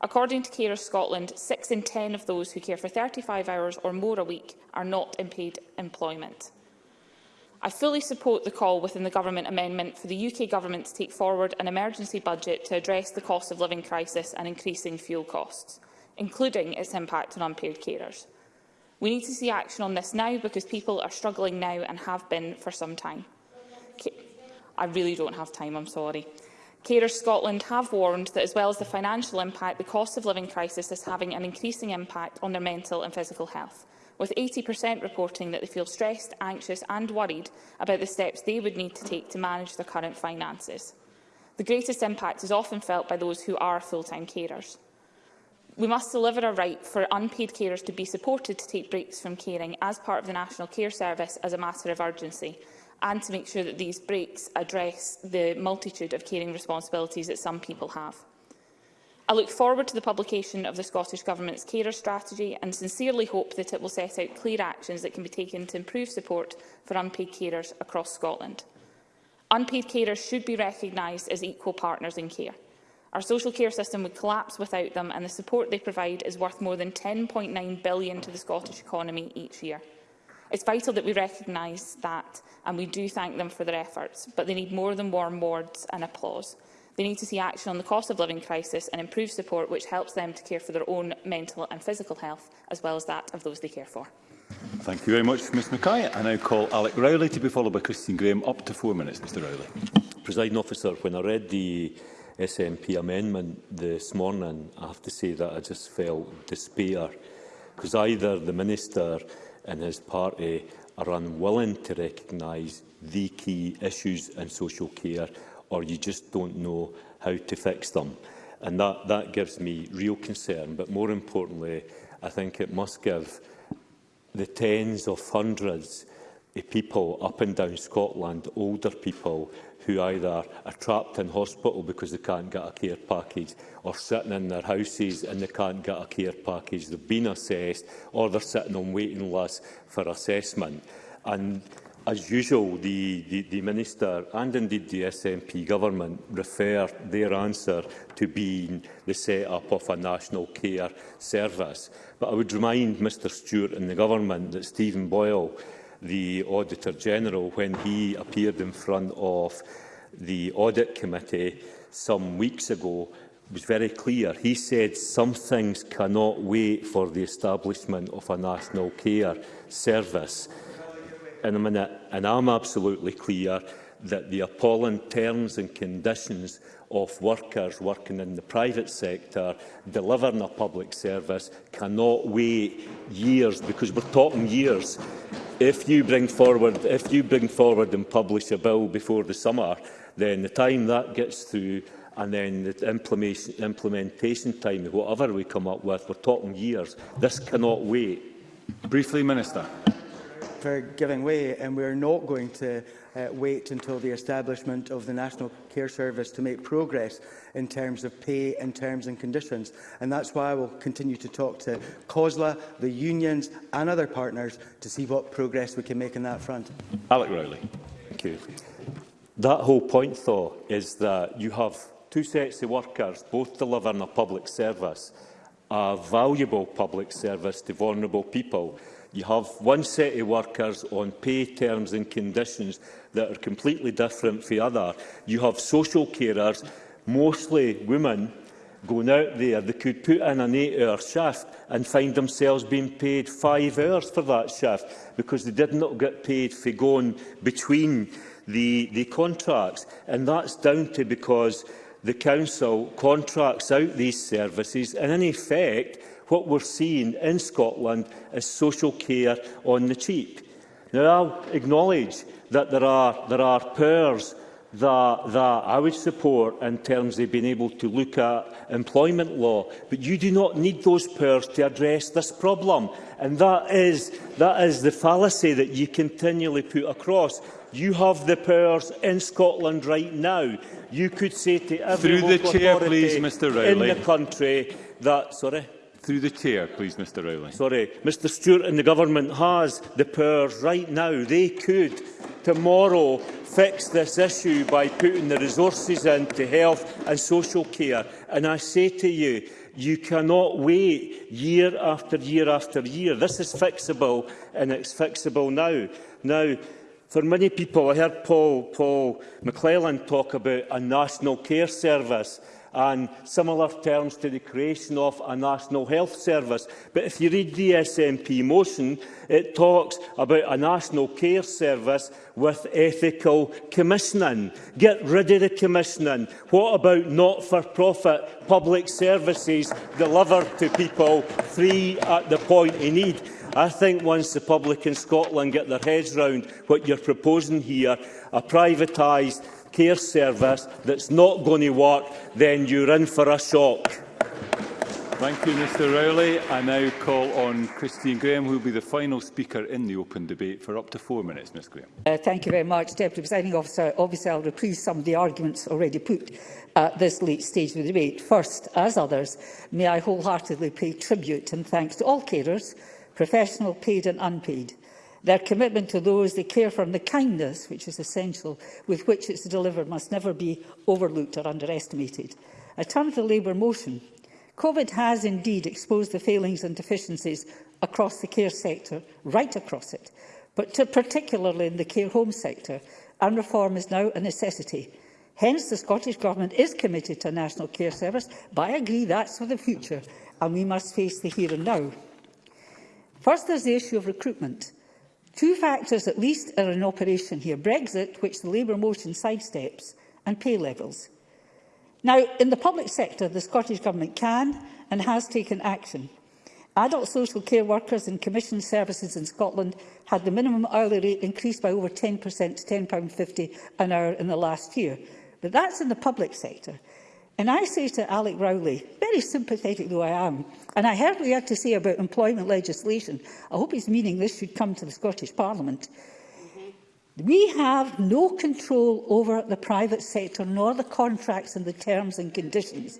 S13: According to Carers Scotland, 6 in 10 of those who care for 35 hours or more a week are not in paid employment. I fully support the call within the Government amendment for the UK Government to take forward an emergency budget to address the cost of living crisis and increasing fuel costs, including its impact on unpaid carers. We need to see action on this now because people are struggling now and have been for some time. I really don't have time, I'm sorry. Carers Scotland have warned that as well as the financial impact, the cost of living crisis is having an increasing impact on their mental and physical health with 80% reporting that they feel stressed, anxious and worried about the steps they would need to take to manage their current finances. The greatest impact is often felt by those who are full-time carers. We must deliver a right for unpaid carers to be supported to take breaks from caring as part of the National Care Service as a matter of urgency and to make sure that these breaks address the multitude of caring responsibilities that some people have. I look forward to the publication of the Scottish Government's carer strategy and sincerely hope that it will set out clear actions that can be taken to improve support for unpaid carers across Scotland. Unpaid carers should be recognised as equal partners in care. Our social care system would collapse without them and the support they provide is worth more than £10.9 billion to the Scottish economy each year. It's vital that we recognise that and we do thank them for their efforts, but they need more than warm words and applause. They need to see action on the cost of living crisis and improved support which helps them to care for their own mental and physical health, as well as that of those they care for.
S1: Thank you very much, Ms Mackay. I now call Alec Rowley to be followed by Christine Graham. Up to four minutes, Mr Rowley.
S14: Presiding officer, when I read the SNP amendment this morning, I have to say that I just felt despair because either the Minister and his party are unwilling to recognise the key issues in social care or you just don't know how to fix them. And that, that gives me real concern. But more importantly, I think it must give the tens of hundreds of people up and down Scotland, older people, who either are trapped in hospital because they can't get a care package or sitting in their houses and they can't get a care package. They've been assessed or they're sitting on waiting lists for assessment. And as usual, the, the, the Minister and indeed the SNP government refer their answer to being the set-up of a national care service. But I would remind Mr Stewart and the government that Stephen Boyle, the Auditor General, when he appeared in front of the Audit Committee some weeks ago, was very clear. He said some things cannot wait for the establishment of a national care service in a minute, and I'm absolutely clear that the appalling terms and conditions of workers working in the private sector delivering a public service cannot wait years because we're talking years if you bring forward if you bring forward and publish a bill before the summer then the time that gets through and then the implementation, implementation time whatever we come up with we're talking years this cannot wait
S1: briefly minister
S3: for giving way, and we are not going to uh, wait until the establishment of the National Care Service to make progress in terms of pay and terms and conditions. And that's why I will continue to talk to COSLA, the unions and other partners to see what progress we can make on that front.
S1: Alec Rowley.
S14: Thank you. That whole point, though, is that you have two sets of workers both delivering a public service, a valuable public service to vulnerable people. You have one set of workers on pay terms and conditions that are completely different from the other. You have social carers, mostly women, going out there. They could put in an eight-hour shift and find themselves being paid five hours for that shift because they did not get paid for going between the, the contracts. And that's down to because the council contracts out these services and in effect what we're seeing in Scotland is social care on the cheap. Now, I acknowledge that there are, there are pairs that, that I would support in terms of being able to look at employment law, but you do not need those powers to address this problem. And that is, that is the fallacy that you continually put across. You have the powers in Scotland right now. You could say to every
S1: Through the chair, please,
S14: Mr. in the country that... Sorry?
S1: Through the chair, please, Mr Rowling.
S14: Sorry, Mr Stewart and the government has the powers right now. They could tomorrow fix this issue by putting the resources into health and social care. And I say to you, you cannot wait year after year after year. This is fixable and it's fixable now. Now, for many people, I heard Paul, Paul McClellan talk about a national care service and similar terms to the creation of a National Health Service. But if you read the SNP motion, it talks about a National Care Service with ethical commissioning. Get rid of the commissioning. What about not-for-profit public services delivered to people free at the point in need? I think once the public in Scotland get their heads round what you're proposing here, a privatised care service that's not going to work, then you're in for a shock.
S1: Thank you, Mr Rowley. I now call on Christine Graham, who will be the final speaker in the open debate for up to four minutes. Ms Graham.
S15: Uh, thank you very much, Deputy Presiding Officer. Obviously, I'll reprise some of the arguments already put at this late stage of the debate. First, as others, may I wholeheartedly pay tribute and thanks to all carers, professional, paid and unpaid, Their commitment to those they care for and the kindness, which is essential, with which it's delivered must never be overlooked or underestimated. I turn to the Labour motion. COVID has indeed exposed the failings and deficiencies across the care sector, right across it, but to particularly in the care home sector, and reform is now a necessity. Hence, the Scottish Government is committed to a national care service, but I agree that's for the future, and we must face the here and now. First, there's the issue of recruitment. Two factors at least are in operation here, Brexit, which the Labour motion sidesteps, and pay levels. Now, in the public sector, the Scottish Government can and has taken action. Adult social care workers and commissioned services in Scotland had the minimum hourly rate increased by over 10% to £10.50 an hour in the last year. But that's in the public sector. And I say to Alec Rowley, very sympathetic though I am, and I heard what he had to say about employment legislation. I hope he's meaning this should come to the Scottish Parliament. Mm -hmm. We have no control over the private sector, nor the contracts and the terms and conditions.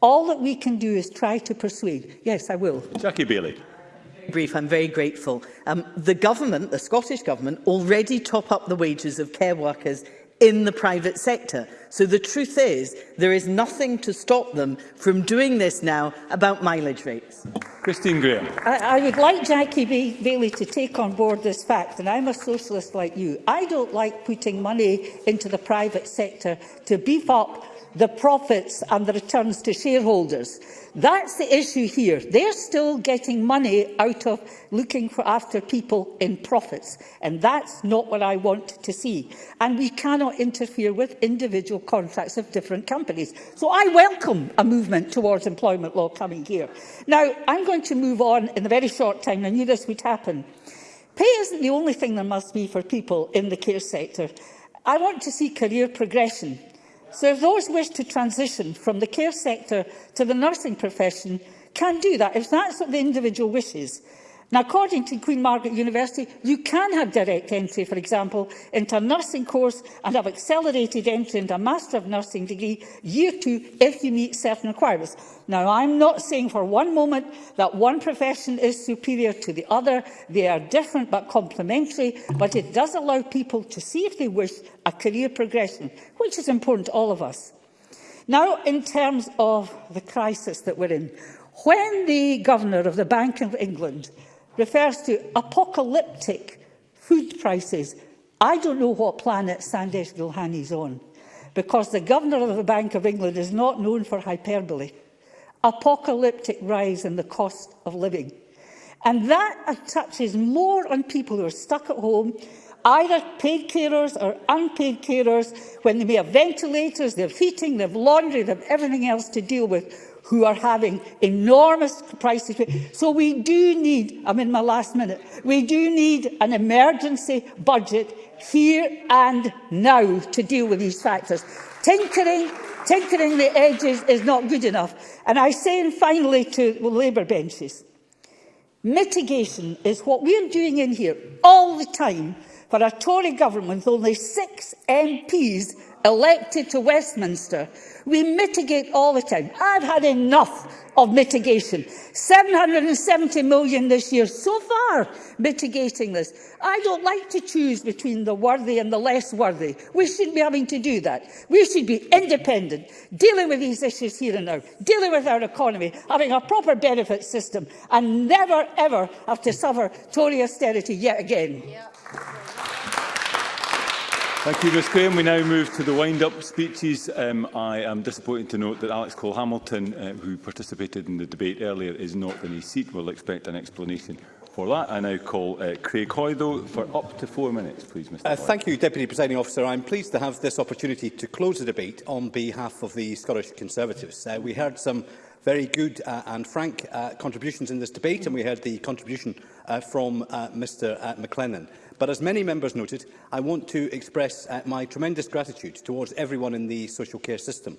S15: All that we can do is try to persuade. Yes, I will.
S1: Jackie Bailey.
S2: brief, I'm very grateful. Um, the government, the Scottish Government, already top up the wages of care workers in the private sector. So the truth is, there is nothing to stop them from doing this now about mileage rates.
S1: Christine Graham.
S15: I, I would like Jackie B Bailey to take on board this fact, and I'm a socialist like you. I don't like putting money into the private sector to beef up the profits and the returns to shareholders. That's the issue here. They're still getting money out of looking for after people in profits, and that's not what I want to see. And we cannot interfere with individual contracts of different companies. So I welcome a movement towards employment law coming here. Now, I'm going to move on in a very short time. I knew this would happen. Pay isn't the only thing there must be for people in the care sector. I want to see career progression. So if those wish to transition from the care sector to the nursing profession can do that, if that's what the individual wishes. Now, according to Queen Margaret University, you can have direct entry, for example, into a nursing course and have accelerated entry into a Master of Nursing degree year two if you meet certain requirements. Now, I'm not saying for one moment that one profession is superior to the other. They are different but complementary, but it does allow people to see if they wish a career progression, which is important to all of us. Now, in terms of the crisis that we're in, when the Governor of the Bank of England refers to apocalyptic food prices. I don't know what planet Sandesh Gulhani's on, because the governor of the Bank of England is not known for hyperbole. Apocalyptic rise in the cost of living. And that touches more on people who are stuck at home, either paid carers or unpaid carers, when they may have ventilators, they have heating, they have laundry, they have everything else to deal with, who are having enormous price So we do need, I'm in my last minute, we do need an emergency budget here and now to deal with these factors. Tinkering, tinkering the edges is not good enough. And I say finally to Labour benches, mitigation is what we're doing in here all the time for a Tory government with only six MPs elected to Westminster We mitigate all the time. I've had enough of mitigation. 770 million this year so far mitigating this. I don't like to choose between the worthy and the less worthy. We shouldn't be having to do that. We should be independent, dealing with these issues here and now, dealing with our economy, having a proper benefit system, and never ever have to suffer Tory austerity yet again. Yeah.
S1: Thank you, Ms Graham. We now move to the wind-up speeches. Um, I am disappointed to note that Alex Cole Hamilton, uh, who participated in the debate earlier, is not in his seat. We'll expect an explanation for that. I now call uh, Craig though, for up to four minutes, please, Mr. Uh,
S16: thank you, Deputy Presiding Officer. I'm pleased to have this opportunity to close the debate on behalf of the Scottish Conservatives. Uh, we heard some very good uh, and frank uh, contributions in this debate, and we heard the contribution uh, from uh, Mr uh, McLennan. But as many members noted, I want to express uh, my tremendous gratitude towards everyone in the social care system,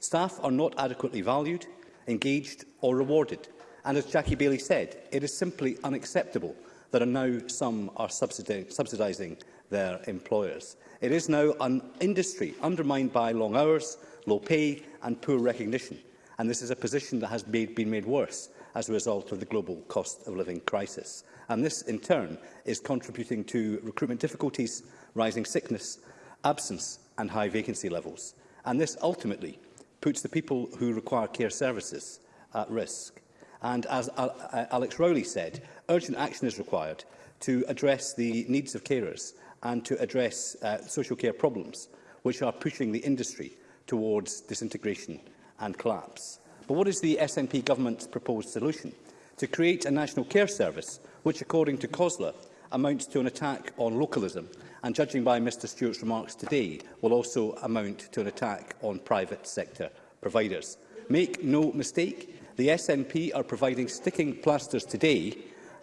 S16: Staff are not adequately valued, engaged or rewarded. And as Jackie Bailey said, it is simply unacceptable that are now some are subsidising their employers. It is now an industry undermined by long hours, low pay and poor recognition. And this is a position that has made, been made worse as a result of the global cost of living crisis. And this, in turn, is contributing to recruitment difficulties, rising sickness, absence and high vacancy levels. And this ultimately puts the people who require care services at risk. And as uh, Alex Rowley said, urgent action is required to address the needs of carers and to address uh, social care problems, which are pushing the industry towards disintegration and collapse. But what is the SNP government's proposed solution? To create a national care service which, according to COSLA, amounts to an attack on localism and, judging by Mr Stewart's remarks today, will also amount to an attack on private sector providers. Make no mistake, the SNP are providing sticking plasters today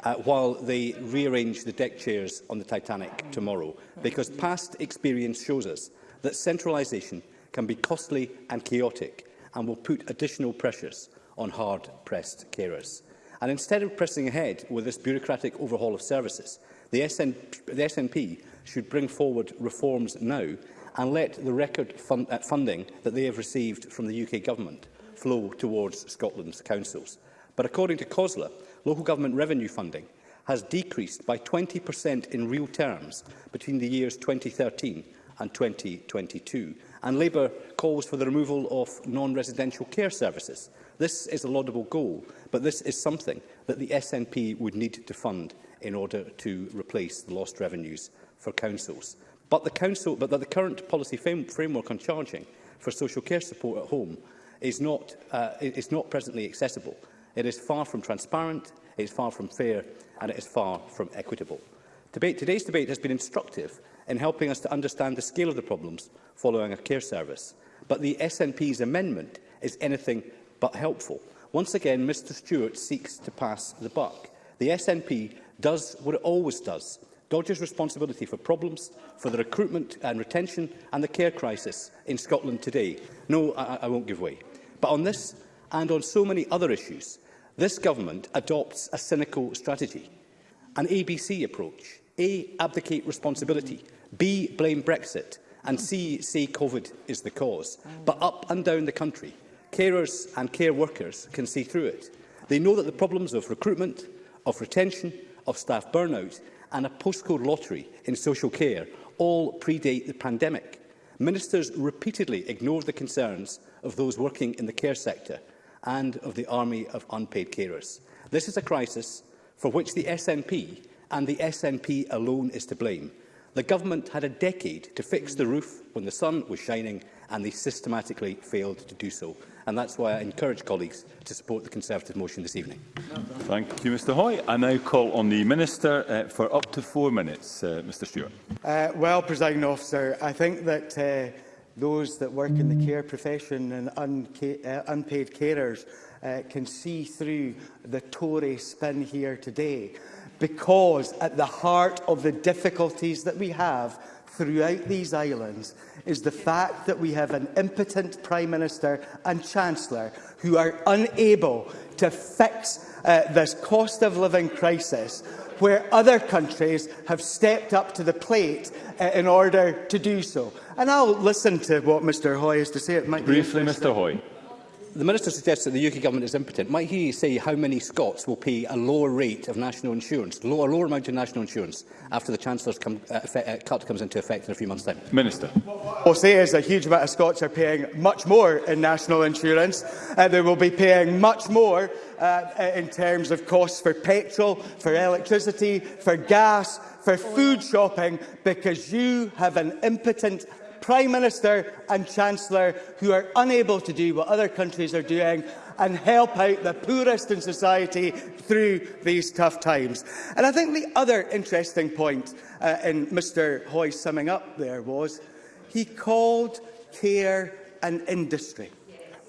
S16: uh, while they rearrange the deck chairs on the Titanic tomorrow, because past experience shows us that centralisation can be costly and chaotic and will put additional pressures on hard-pressed carers. And instead of pressing ahead with this bureaucratic overhaul of services, the, SN the SNP should bring forward reforms now and let the record fun uh, funding that they have received from the UK Government flow towards Scotland's councils. But according to COSLA, local government revenue funding has decreased by 20% in real terms between the years 2013 and 2022. And Labour calls for the removal of non-residential care services, This is a laudable goal, but this is something that the SNP would need to fund in order to replace the lost revenues for councils. But the, council, but the current policy framework on charging for social care support at home is not, uh, is not presently accessible. It is far from transparent, it is far from fair and it is far from equitable. Debate, today's debate has been instructive in helping us to understand the scale of the problems following a care service, but the SNP's amendment is anything but helpful. Once again, Mr Stewart seeks to pass the buck. The SNP does what it always does. Dodge's responsibility for problems, for the recruitment and retention and the care crisis in Scotland today. No, I, I won't give way. But on this and on so many other issues, this government adopts a cynical strategy, an ABC approach. A, abdicate responsibility. B, blame Brexit. And C, say COVID is the cause. But up and down the country, Carers and care workers can see through it. They know that the problems of recruitment, of retention, of staff burnout and a postcode lottery in social care all predate the pandemic. Ministers repeatedly ignored the concerns of those working in the care sector and of the army of unpaid carers. This is a crisis for which the SNP and the SNP alone is to blame. The government had a decade to fix the roof when the sun was shining and they systematically failed to do so and that's why I encourage colleagues to support the Conservative motion this evening.
S1: Thank you, Mr Hoy. I now call on the Minister uh, for up to four minutes. Uh, Mr Stewart.
S3: Uh, well, Presiding Officer, I think that uh, those that work in the care profession and unca uh, unpaid carers uh, can see through the Tory spin here today because at the heart of the difficulties that we have throughout these islands is the fact that we have an impotent Prime Minister and Chancellor who are unable to fix uh, this cost of living crisis where other countries have stepped up to the plate uh, in order to do so. And I'll listen to what Mr Hoy has to say. It might
S1: Briefly, Mr Hoy
S16: the Minister suggests that the UK Government is impotent, might he say how many Scots will pay a lower rate of national insurance, low, a lower amount of national insurance, after the Chancellor's come, uh, effect, uh, cut comes into effect in a few months' time?
S1: Minister.
S3: I'll say is a huge amount of Scots are paying much more in national insurance. Uh, they will be paying much more uh, in terms of costs for petrol, for electricity, for gas, for food shopping, because you have an impotent Prime Minister and Chancellor who are unable to do what other countries are doing and help out the poorest in society through these tough times. And I think the other interesting point uh, in Mr Hoy's summing up there was he called care an industry.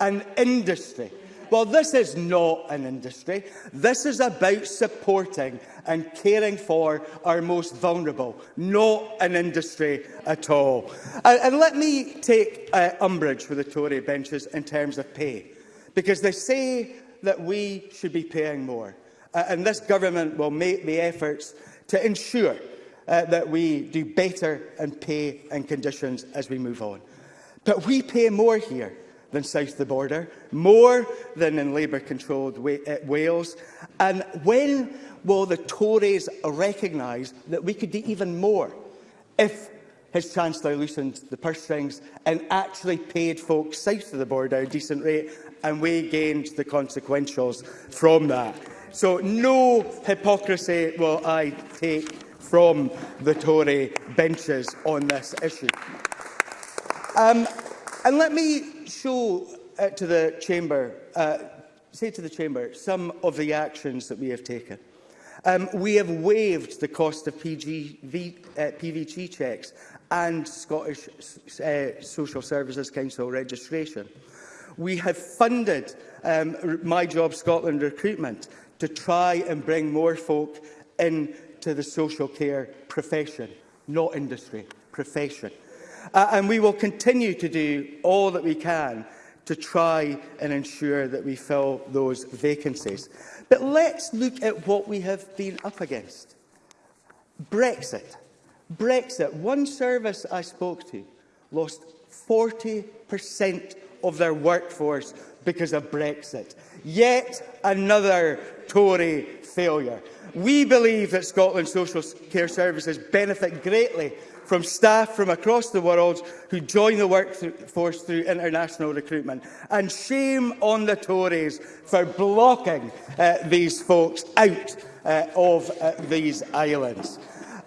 S3: An industry. Well, this is not an industry. This is about supporting and caring for our most vulnerable, not an industry at all. And, and let me take uh, umbrage with the Tory benches in terms of pay, because they say that we should be paying more. Uh, and this government will make the efforts to ensure uh, that we do better in pay and conditions as we move on. But we pay more here than south of the border, more than in Labour-controlled uh, Wales. And when will the Tories recognise that we could do even more if his Chancellor loosened the purse strings and actually paid folks south of the border a decent rate, and we gained the consequentials from that. So no hypocrisy will I take from the Tory benches on this issue. Um, and let me show uh, to the chamber, uh, say to the chamber, some of the actions that we have taken. Um, we have waived the cost of PGV, uh, PVG checks and Scottish uh, Social Services Council registration. We have funded um, My Job Scotland recruitment to try and bring more folk into the social care profession, not industry, profession. Uh, and we will continue to do all that we can to try and ensure that we fill those vacancies. But let's look at what we have been up against. Brexit. Brexit. One service I spoke to lost 40% of their workforce because of Brexit. Yet another Tory failure. We believe that Scotland's social care services benefit greatly from staff from across the world who join the workforce through international recruitment. And shame on the Tories for blocking uh, these folks out uh, of uh, these islands.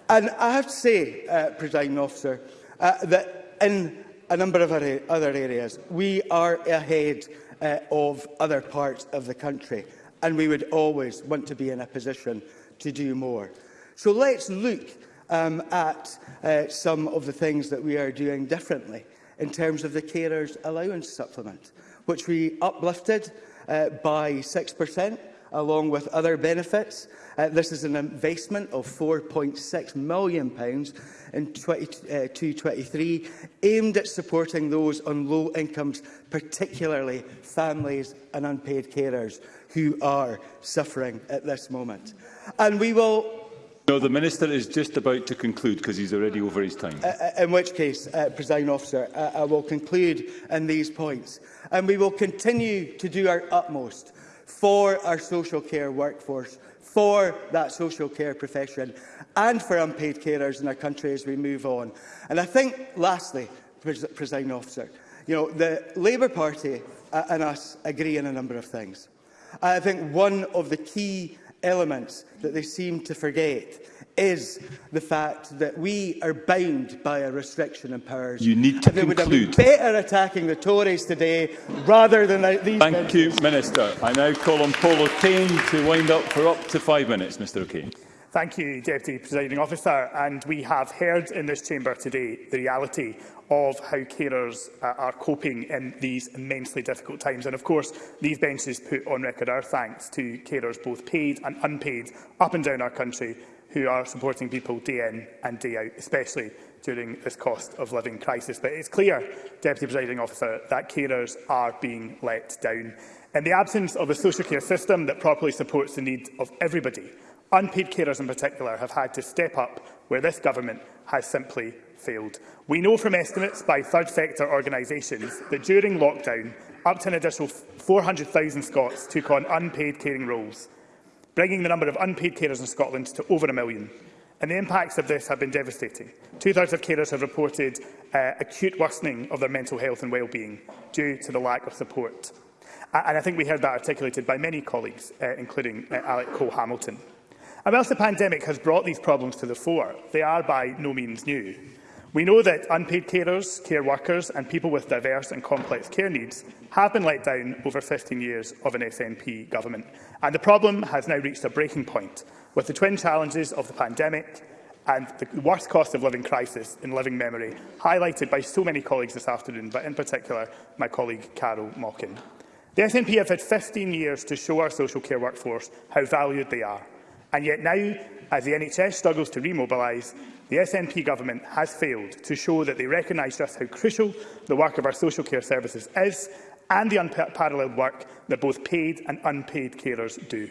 S3: And I have to say, uh, Presiding Officer, uh, that in a number of other areas, we are ahead uh, of other parts of the country, and we would always want to be in a position to do more. So let's look um, at uh, some of the things that we are doing differently in terms of the carers allowance supplement, which we uplifted uh, by 6% along with other benefits. Uh, this is an investment of £4.6 million in 2023, uh, aimed at supporting those on low incomes, particularly families and unpaid carers who are suffering at this moment. And we will
S1: No, the Minister is just about to conclude because he's already over his time.
S3: Uh, uh, in which case, uh, Presiding Officer, uh, I will conclude on these points. And we will continue to do our utmost for our social care workforce, for that social care profession and for unpaid carers in our country as we move on. And I think, lastly, President Presiding Officer, you know, the Labour Party uh, and us agree on a number of things. I think one of the key elements that they seem to forget is the fact that we are bound by a restriction in powers.
S1: You need to
S3: conclude. They would have been better attacking the Tories today rather than these
S1: Thank
S3: members.
S1: you, Minister. I now call on Paul O'Kane to wind up for up to five minutes, Mr O'Kane.
S17: Thank you, Deputy Presiding Officer. And we have heard in this chamber today the reality of how carers uh, are coping in these immensely difficult times. And of course, these benches put on record our thanks to carers both paid and unpaid up and down our country who are supporting people day in and day out, especially during this cost of living crisis. But it's clear, Deputy Presiding Officer, that carers are being let down. In the absence of a social care system that properly supports the needs of everybody, Unpaid carers in particular have had to step up where this government has simply failed. We know from estimates by third sector organisations that during lockdown, up to an additional 400,000 Scots took on unpaid caring roles, bringing the number of unpaid carers in Scotland to over a million. And the impacts of this have been devastating. Two-thirds of carers have reported uh, acute worsening of their mental health and wellbeing due to the lack of support. And I think we heard that articulated by many colleagues, uh, including uh, Alec Cole-Hamilton. And whilst the pandemic has brought these problems to the fore, they are by no means new. We know that unpaid carers, care workers and people with diverse and complex care needs have been let down over 15 years of an SNP government, and the problem has now reached a breaking point with the twin challenges of the pandemic and the worst cost of living crisis in living memory, highlighted by so many colleagues this afternoon, but in particular my colleague Carol Mockin. The SNP have had 15 years to show our social care workforce how valued they are, And yet now, as the NHS struggles to remobilise, the SNP government has failed to show that they recognise just how crucial the work of our social care services is and the unparalleled work that both paid and unpaid carers do.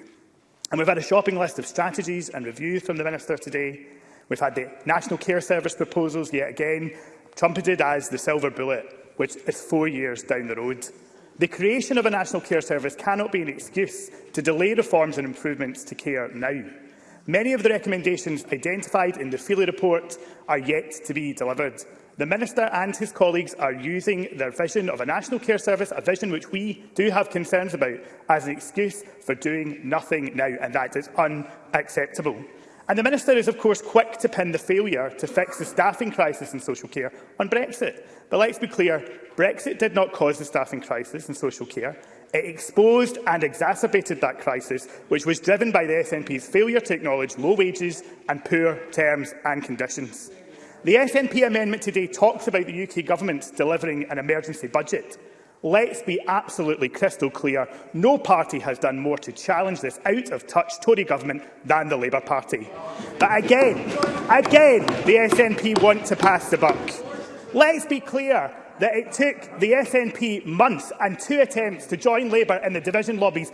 S17: And we've had a shopping list of strategies and reviews from the Minister today. We've had the National Care Service proposals yet again, trumpeted as the silver bullet, which is four years down the road. The creation of a National Care Service cannot be an excuse to delay reforms and improvements to care now. Many of the recommendations identified in the Feely report are yet to be delivered. The Minister and his colleagues are using their vision of a National Care Service, a vision which we do have concerns about, as an excuse for doing nothing now, and that is unacceptable. And the Minister is, of course, quick to pin the failure to fix the staffing crisis in social care on Brexit. But let's be clear, Brexit did not cause the staffing crisis in social care. It exposed and exacerbated that crisis, which was driven by the SNP's failure to acknowledge low wages and poor terms and conditions. The SNP amendment today talks about the UK government delivering an emergency budget. Let's be absolutely crystal clear. No party has done more to challenge this out-of-touch Tory government than the Labour Party. But again, again, the SNP want to pass the buck. Let's be clear that it took the SNP months and two attempts to join Labour in the division lobbies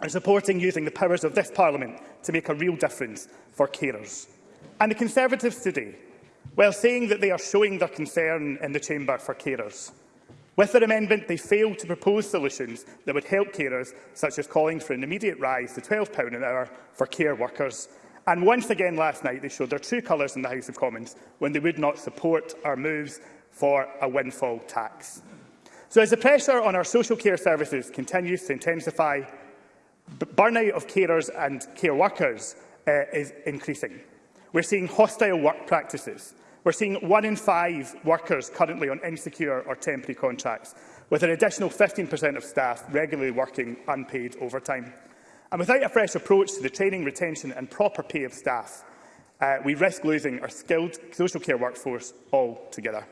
S17: and supporting using the powers of this Parliament to make a real difference for carers. And the Conservatives today, while saying that they are showing their concern in the Chamber for carers, With their amendment, they failed to propose solutions that would help carers, such as calling for an immediate rise to £12 an hour for care workers. And once again last night, they showed their true colours in the House of Commons when they would not support our moves for a windfall tax. So as the pressure on our social care services continues to intensify, burnout of carers and care workers uh, is increasing. We're seeing hostile work practices, We're seeing one in five workers currently on insecure or temporary contracts, with an additional 15% of staff regularly working unpaid overtime. And without a fresh approach to the training, retention and proper pay of staff, uh, we risk losing our skilled social care workforce altogether.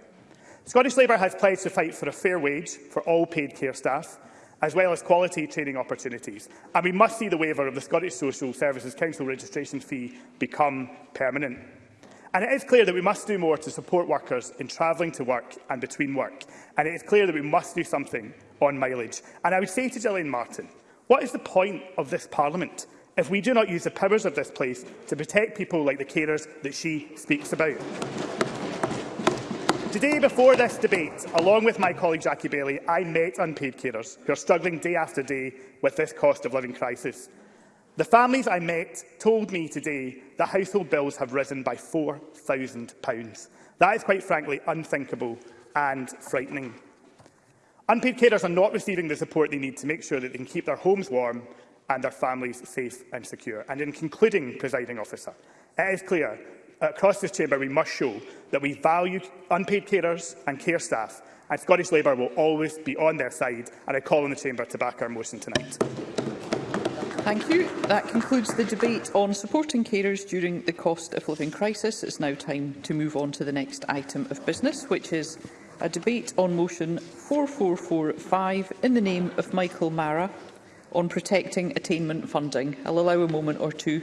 S17: Scottish Labour has pledged to fight for a fair wage for all paid care staff, as well as quality training opportunities. And we must see the waiver of the Scottish Social Services Council registration fee become permanent. And it is clear that we must do more to support workers in travelling to work and between work. And it is clear that we must do something on mileage. And I would say to Gillian Martin, what is the point of this Parliament if we do not use the powers of this place to protect people like the carers that she speaks about? Today, before this debate, along with my colleague Jackie Bailey, I met unpaid carers who are struggling day after day with this cost of living crisis. The families I met told me today that household bills have risen by £4,000. That is quite frankly unthinkable and frightening. Unpaid carers are not receiving the support they need to make sure that they can keep their homes warm and their families safe and secure. And in concluding, presiding officer, it is clear across this chamber we must show that we value unpaid carers and care staff and Scottish Labour will always be on their side and I call on the chamber to back our motion tonight.
S18: Thank you. That concludes the debate on supporting carers during the cost of living crisis. It's now time to move on to the next item of business, which is a debate on motion 4445 in the name of Michael Mara on protecting attainment funding. I'll allow a moment or two